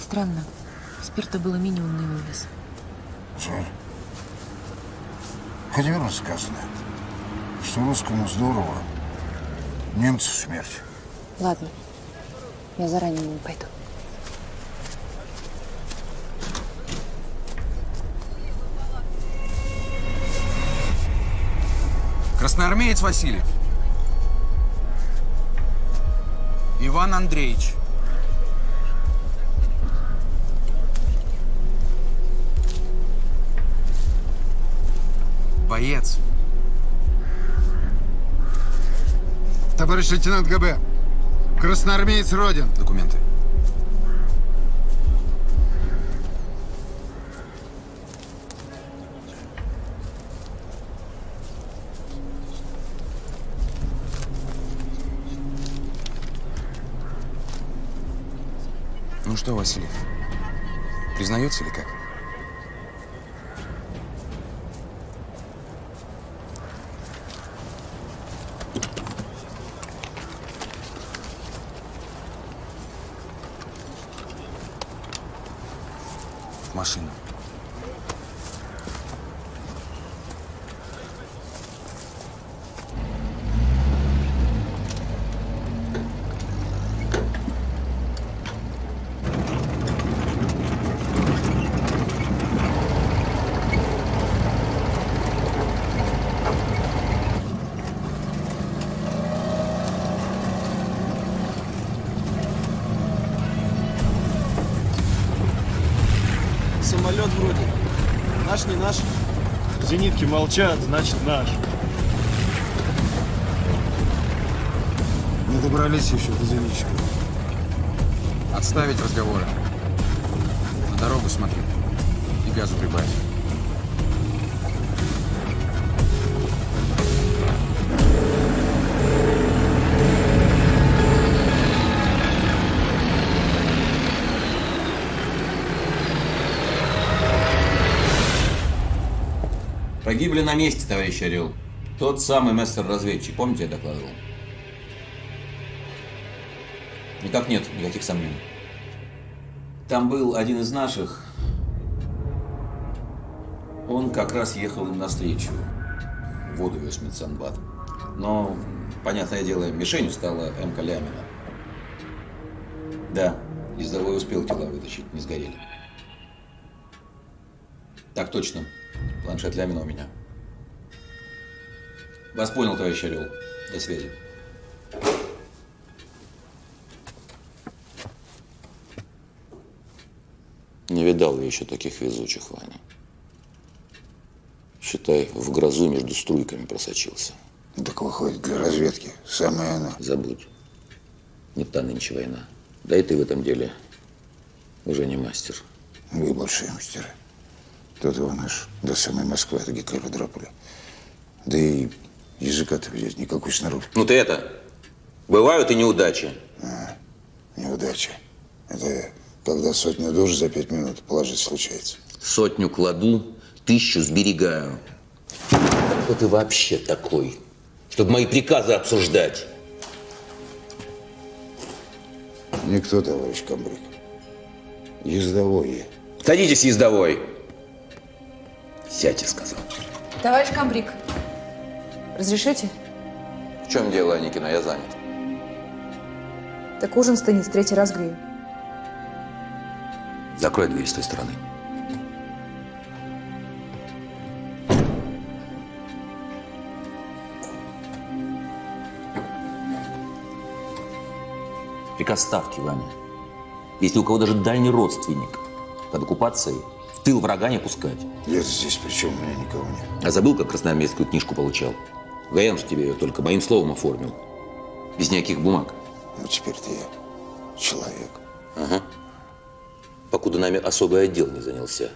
Странно. Спирта было минимум на его вес. Жаль. Хотя верно сказано, что русскому здорово, немцу смерть. Ладно. Я заранее не пойду. Красноармеец Васильев. Иван Андреевич. Боец. Товарищ лейтенант ГБ, красноармеец Родин. Документы. Ну что, Васильев, признается или как? Молчат, значит наш. Не добрались еще до зенитчика. Отставить разговоры. На дорогу смотри. И газу прибавь. Погибли на месте, товарищ Орел. Тот самый мастер-разведчик, помните, я докладывал? Никак нет, никаких сомнений. Там был один из наших. Он как раз ехал им навстречу. Воду вез медсанбат. Но, понятное дело, мишенью стала МК Лямина. Да, ездовой успел тела вытащить, не сгорели. Так точно. Планшет Лямина у меня. Вас понял, товарищ Орел. До связи. Не видал я еще таких везучих, Ваня. Считай, в грозу между струйками просочился. Так выходит, для разведки самое оно. Забудь. Не та нынче война. Да и ты в этом деле уже не мастер. Вы большие мастера. Его наш до самой Москвы от Гитлера драпали. Да и языка-то взять никакой снаружи. Ну ты это, бывают и неудачи. А, неудача. Это когда сотню душ за пять минут положить случается. Сотню кладу, тысячу сберегаю. Кто ты вообще такой, чтобы мои приказы обсуждать? Никто, товарищ комбриг. Ездовой я. Садитесь, ездовой. Сядьте, сказал. Товарищ Камбрик, разрешите? В чем дело, Аникина? Я занят. Так ужин стынет, в третий раз грею. Закрой дверь с той стороны. Приказ ставки, Ваня. Если у кого даже дальний родственник под оккупацией, тыл врага не пускать. Я здесь, причем у меня никого нет. А забыл, как красноармейскую книжку получал? Гаян же тебе ее только моим словом оформил. Без никаких бумаг. Ну, теперь ты человек. Ага. Покуда нами особый отдел не занялся.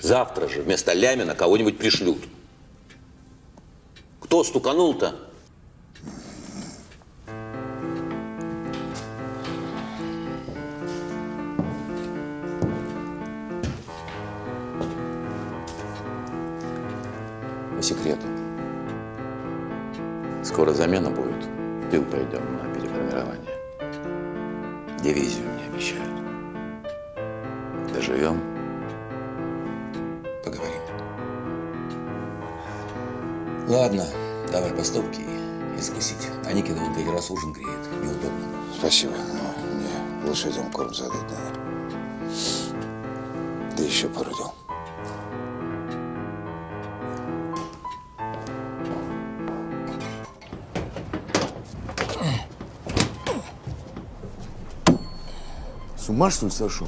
Завтра же вместо Лямина кого-нибудь пришлют. Кто стуканул-то? Скоро замена будет. Тыл пойдем на переформирование. Дивизию мне обещают. Доживем. Поговорим. Ладно, давай по стопке и закусить. А Никина вон третий раз ужин греет. Неудобно. Спасибо, но мне лошадям корм задать надо. Да еще пару дел. Ума что ли сошел?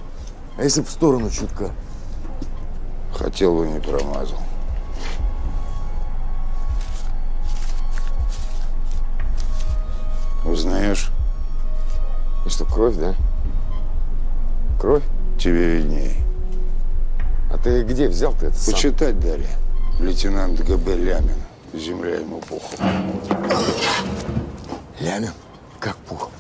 А если в сторону чутка? Хотел бы, не промазал. Узнаешь? И что, кровь, да? Кровь? Тебе видней. А ты где взял-то это сам? Почитать дали. Лейтенант ГБ Лямин. Земля ему пухом. Лямин? Как пух?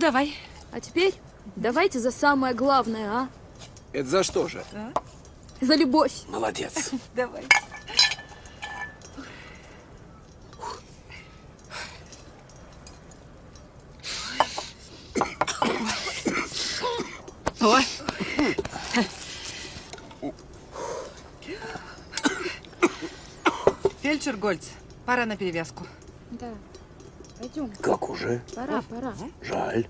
Давай. А теперь давайте за самое главное, а? Это за что же? За любовь. Молодец. Давай. Ой. Фельдшер Гольц, пора на перевязку. Да. Пойдем. Как уже? Пора, пора. Жаль.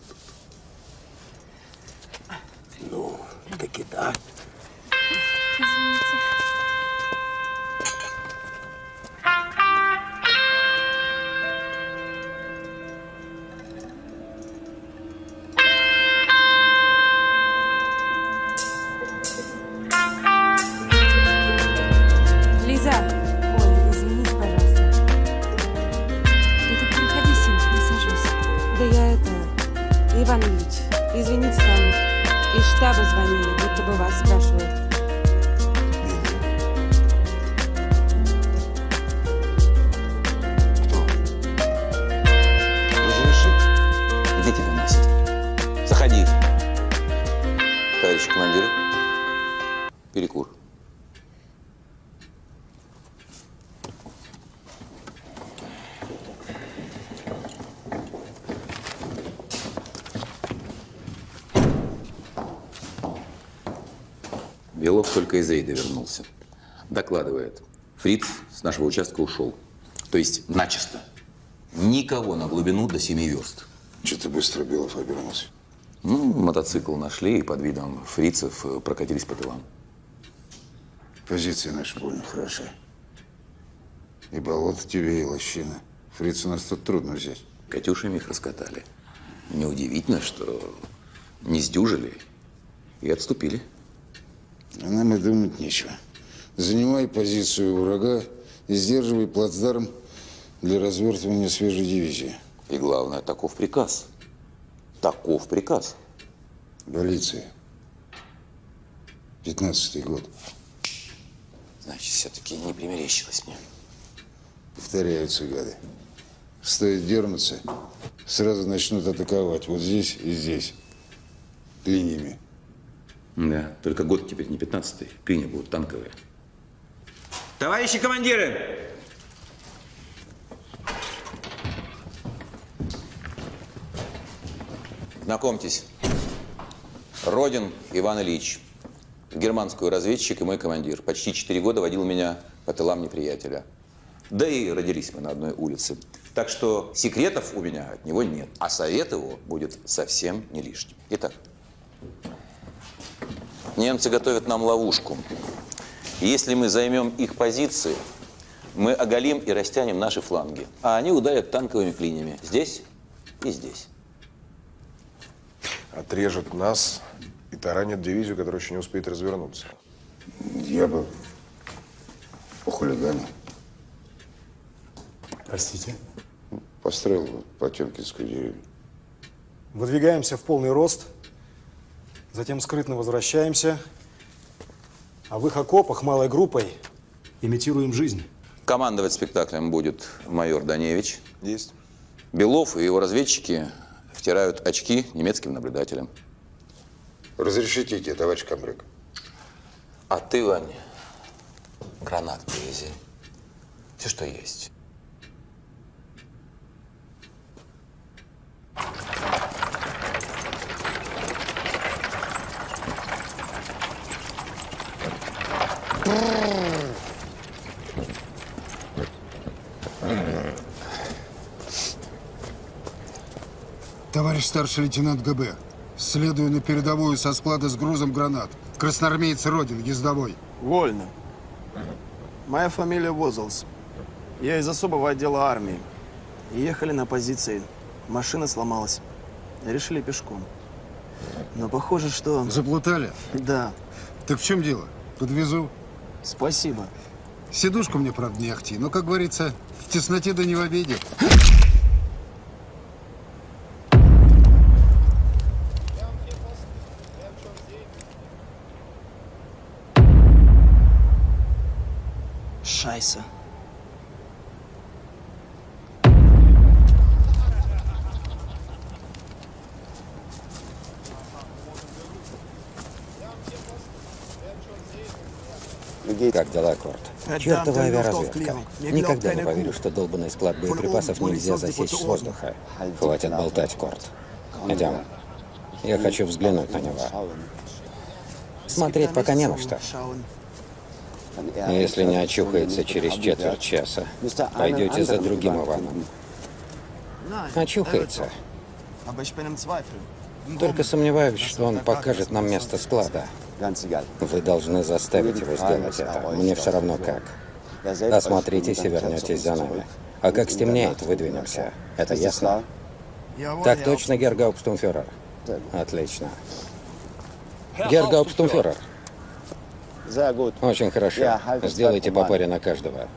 Фриц с нашего участка ушел. То есть начисто. Никого на глубину до семи верст. Что ты быстро Белов обернулся? Ну, мотоцикл нашли и под видом фрицев э, прокатились по тылам. Позиции наши больно хороши. И болото тебе, и лощина. Фриц у нас тут трудно взять. Катюшами их раскатали. Неудивительно, что не сдюжили и отступили. А нам и думать нечего. Занимай позицию врага и сдерживай плацдарм для развертывания свежей дивизии. И главное, таков приказ. Таков приказ. Полиция. Пятнадцатый год. Значит, все-таки не примерещилось мне. Повторяются гады. Стоит дернуться, сразу начнут атаковать. Вот здесь и здесь. Линиями. Да, только год теперь не 15-й. Клинья будут танковые. Товарищи командиры! Знакомьтесь. Родин Иван Ильич. Германскую разведчик и мой командир. Почти четыре года водил меня по тылам неприятеля. Да и родились мы на одной улице. Так что секретов у меня от него нет. А совет его будет совсем не лишним. Итак, немцы готовят нам ловушку. Если мы займем их позиции, мы оголим и растянем наши фланги. А они ударят танковыми клинями здесь и здесь. Отрежет нас и таранит дивизию, которая еще не успеет развернуться. Я бы похулиганил. Простите? Построил бы Потемкинскую деревню. Выдвигаемся в полный рост, затем скрытно возвращаемся, а в их окопах малой группой имитируем жизнь. Командовать спектаклем будет майор Даневич. Есть. Белов и его разведчики втирают очки немецким наблюдателям. Разрешите идти, товарищ комбриг? А ты, Вань, гранат привези. Все, что есть. Товарищ старший лейтенант ГБ, следую на передовую со склада с грузом гранат. Красноармеец Родин, ездовой. Вольно. Моя фамилия Возлс. Я из особого отдела армии. Ехали на позиции. Машина сломалась. Решили пешком. Но похоже, что... Заплутали? Да. Так в чем дело? Подвезу. Спасибо. Сидушку мне, правда, не ахти, но, как говорится, в тесноте да не в обиде. Шайса. Как дела, Корт? Чертова авиаразведка. Никогда не поверю, что долбанный склад боеприпасов нельзя засечь с воздуха. Хватит болтать, Корт. Идем. Я хочу взглянуть на него. Смотреть пока не на что. Если не очухается через четверть часа, пойдете за другим Иваном. Очухается. Только сомневаюсь, что он покажет нам место склада. Вы должны заставить его сделать это. Мне все равно как. Осмотритесь и вернетесь за нами. А как стемнеет, выдвинемся. Это ясно? Так точно, Гергауптштумфюрер. Отлично. Гергауптштумфюрер. Очень хорошо. Сделайте по паре на каждого.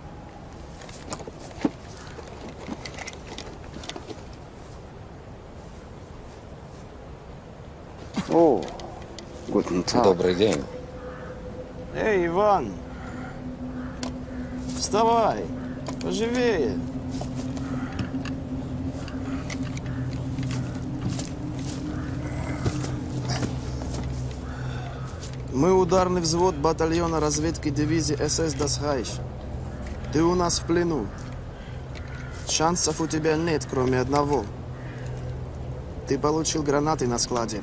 О, Добрый день. Эй, Иван! Вставай! Поживее! Мы ударный взвод батальона разведки дивизии СС Дасхайш. Ты у нас в плену. Шансов у тебя нет, кроме одного. Ты получил гранаты на складе.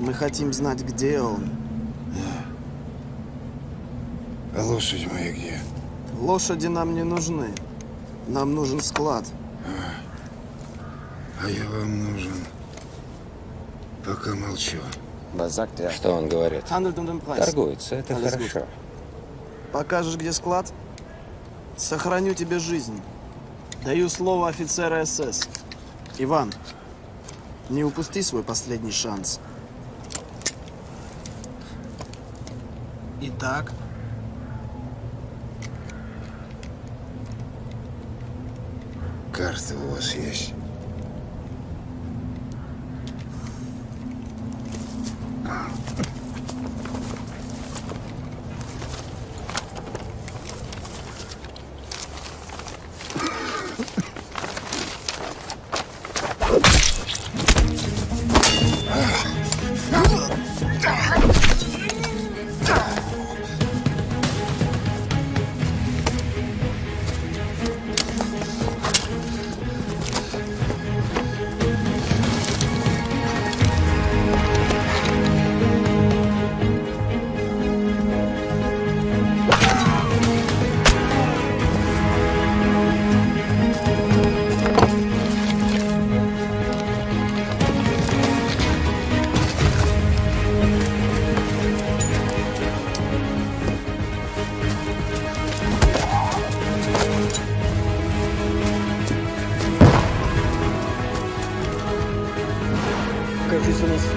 Мы хотим знать, где он. А лошадь моя где? Лошади нам не нужны. Нам нужен склад. А я вам нужен. Пока молчу. Что он говорит? Торгуется, это хорошо. Покажешь, где склад? Сохраню тебе жизнь. Даю слово офицера СС. Иван, не упусти свой последний шанс. Итак, Карта у вас есть? Ah!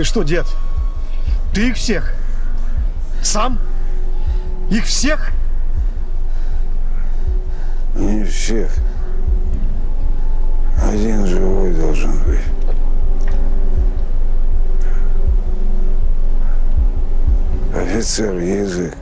Ты что, дед? Ты их всех? Сам? Их всех? Не всех. Один живой должен быть. Офицер язык.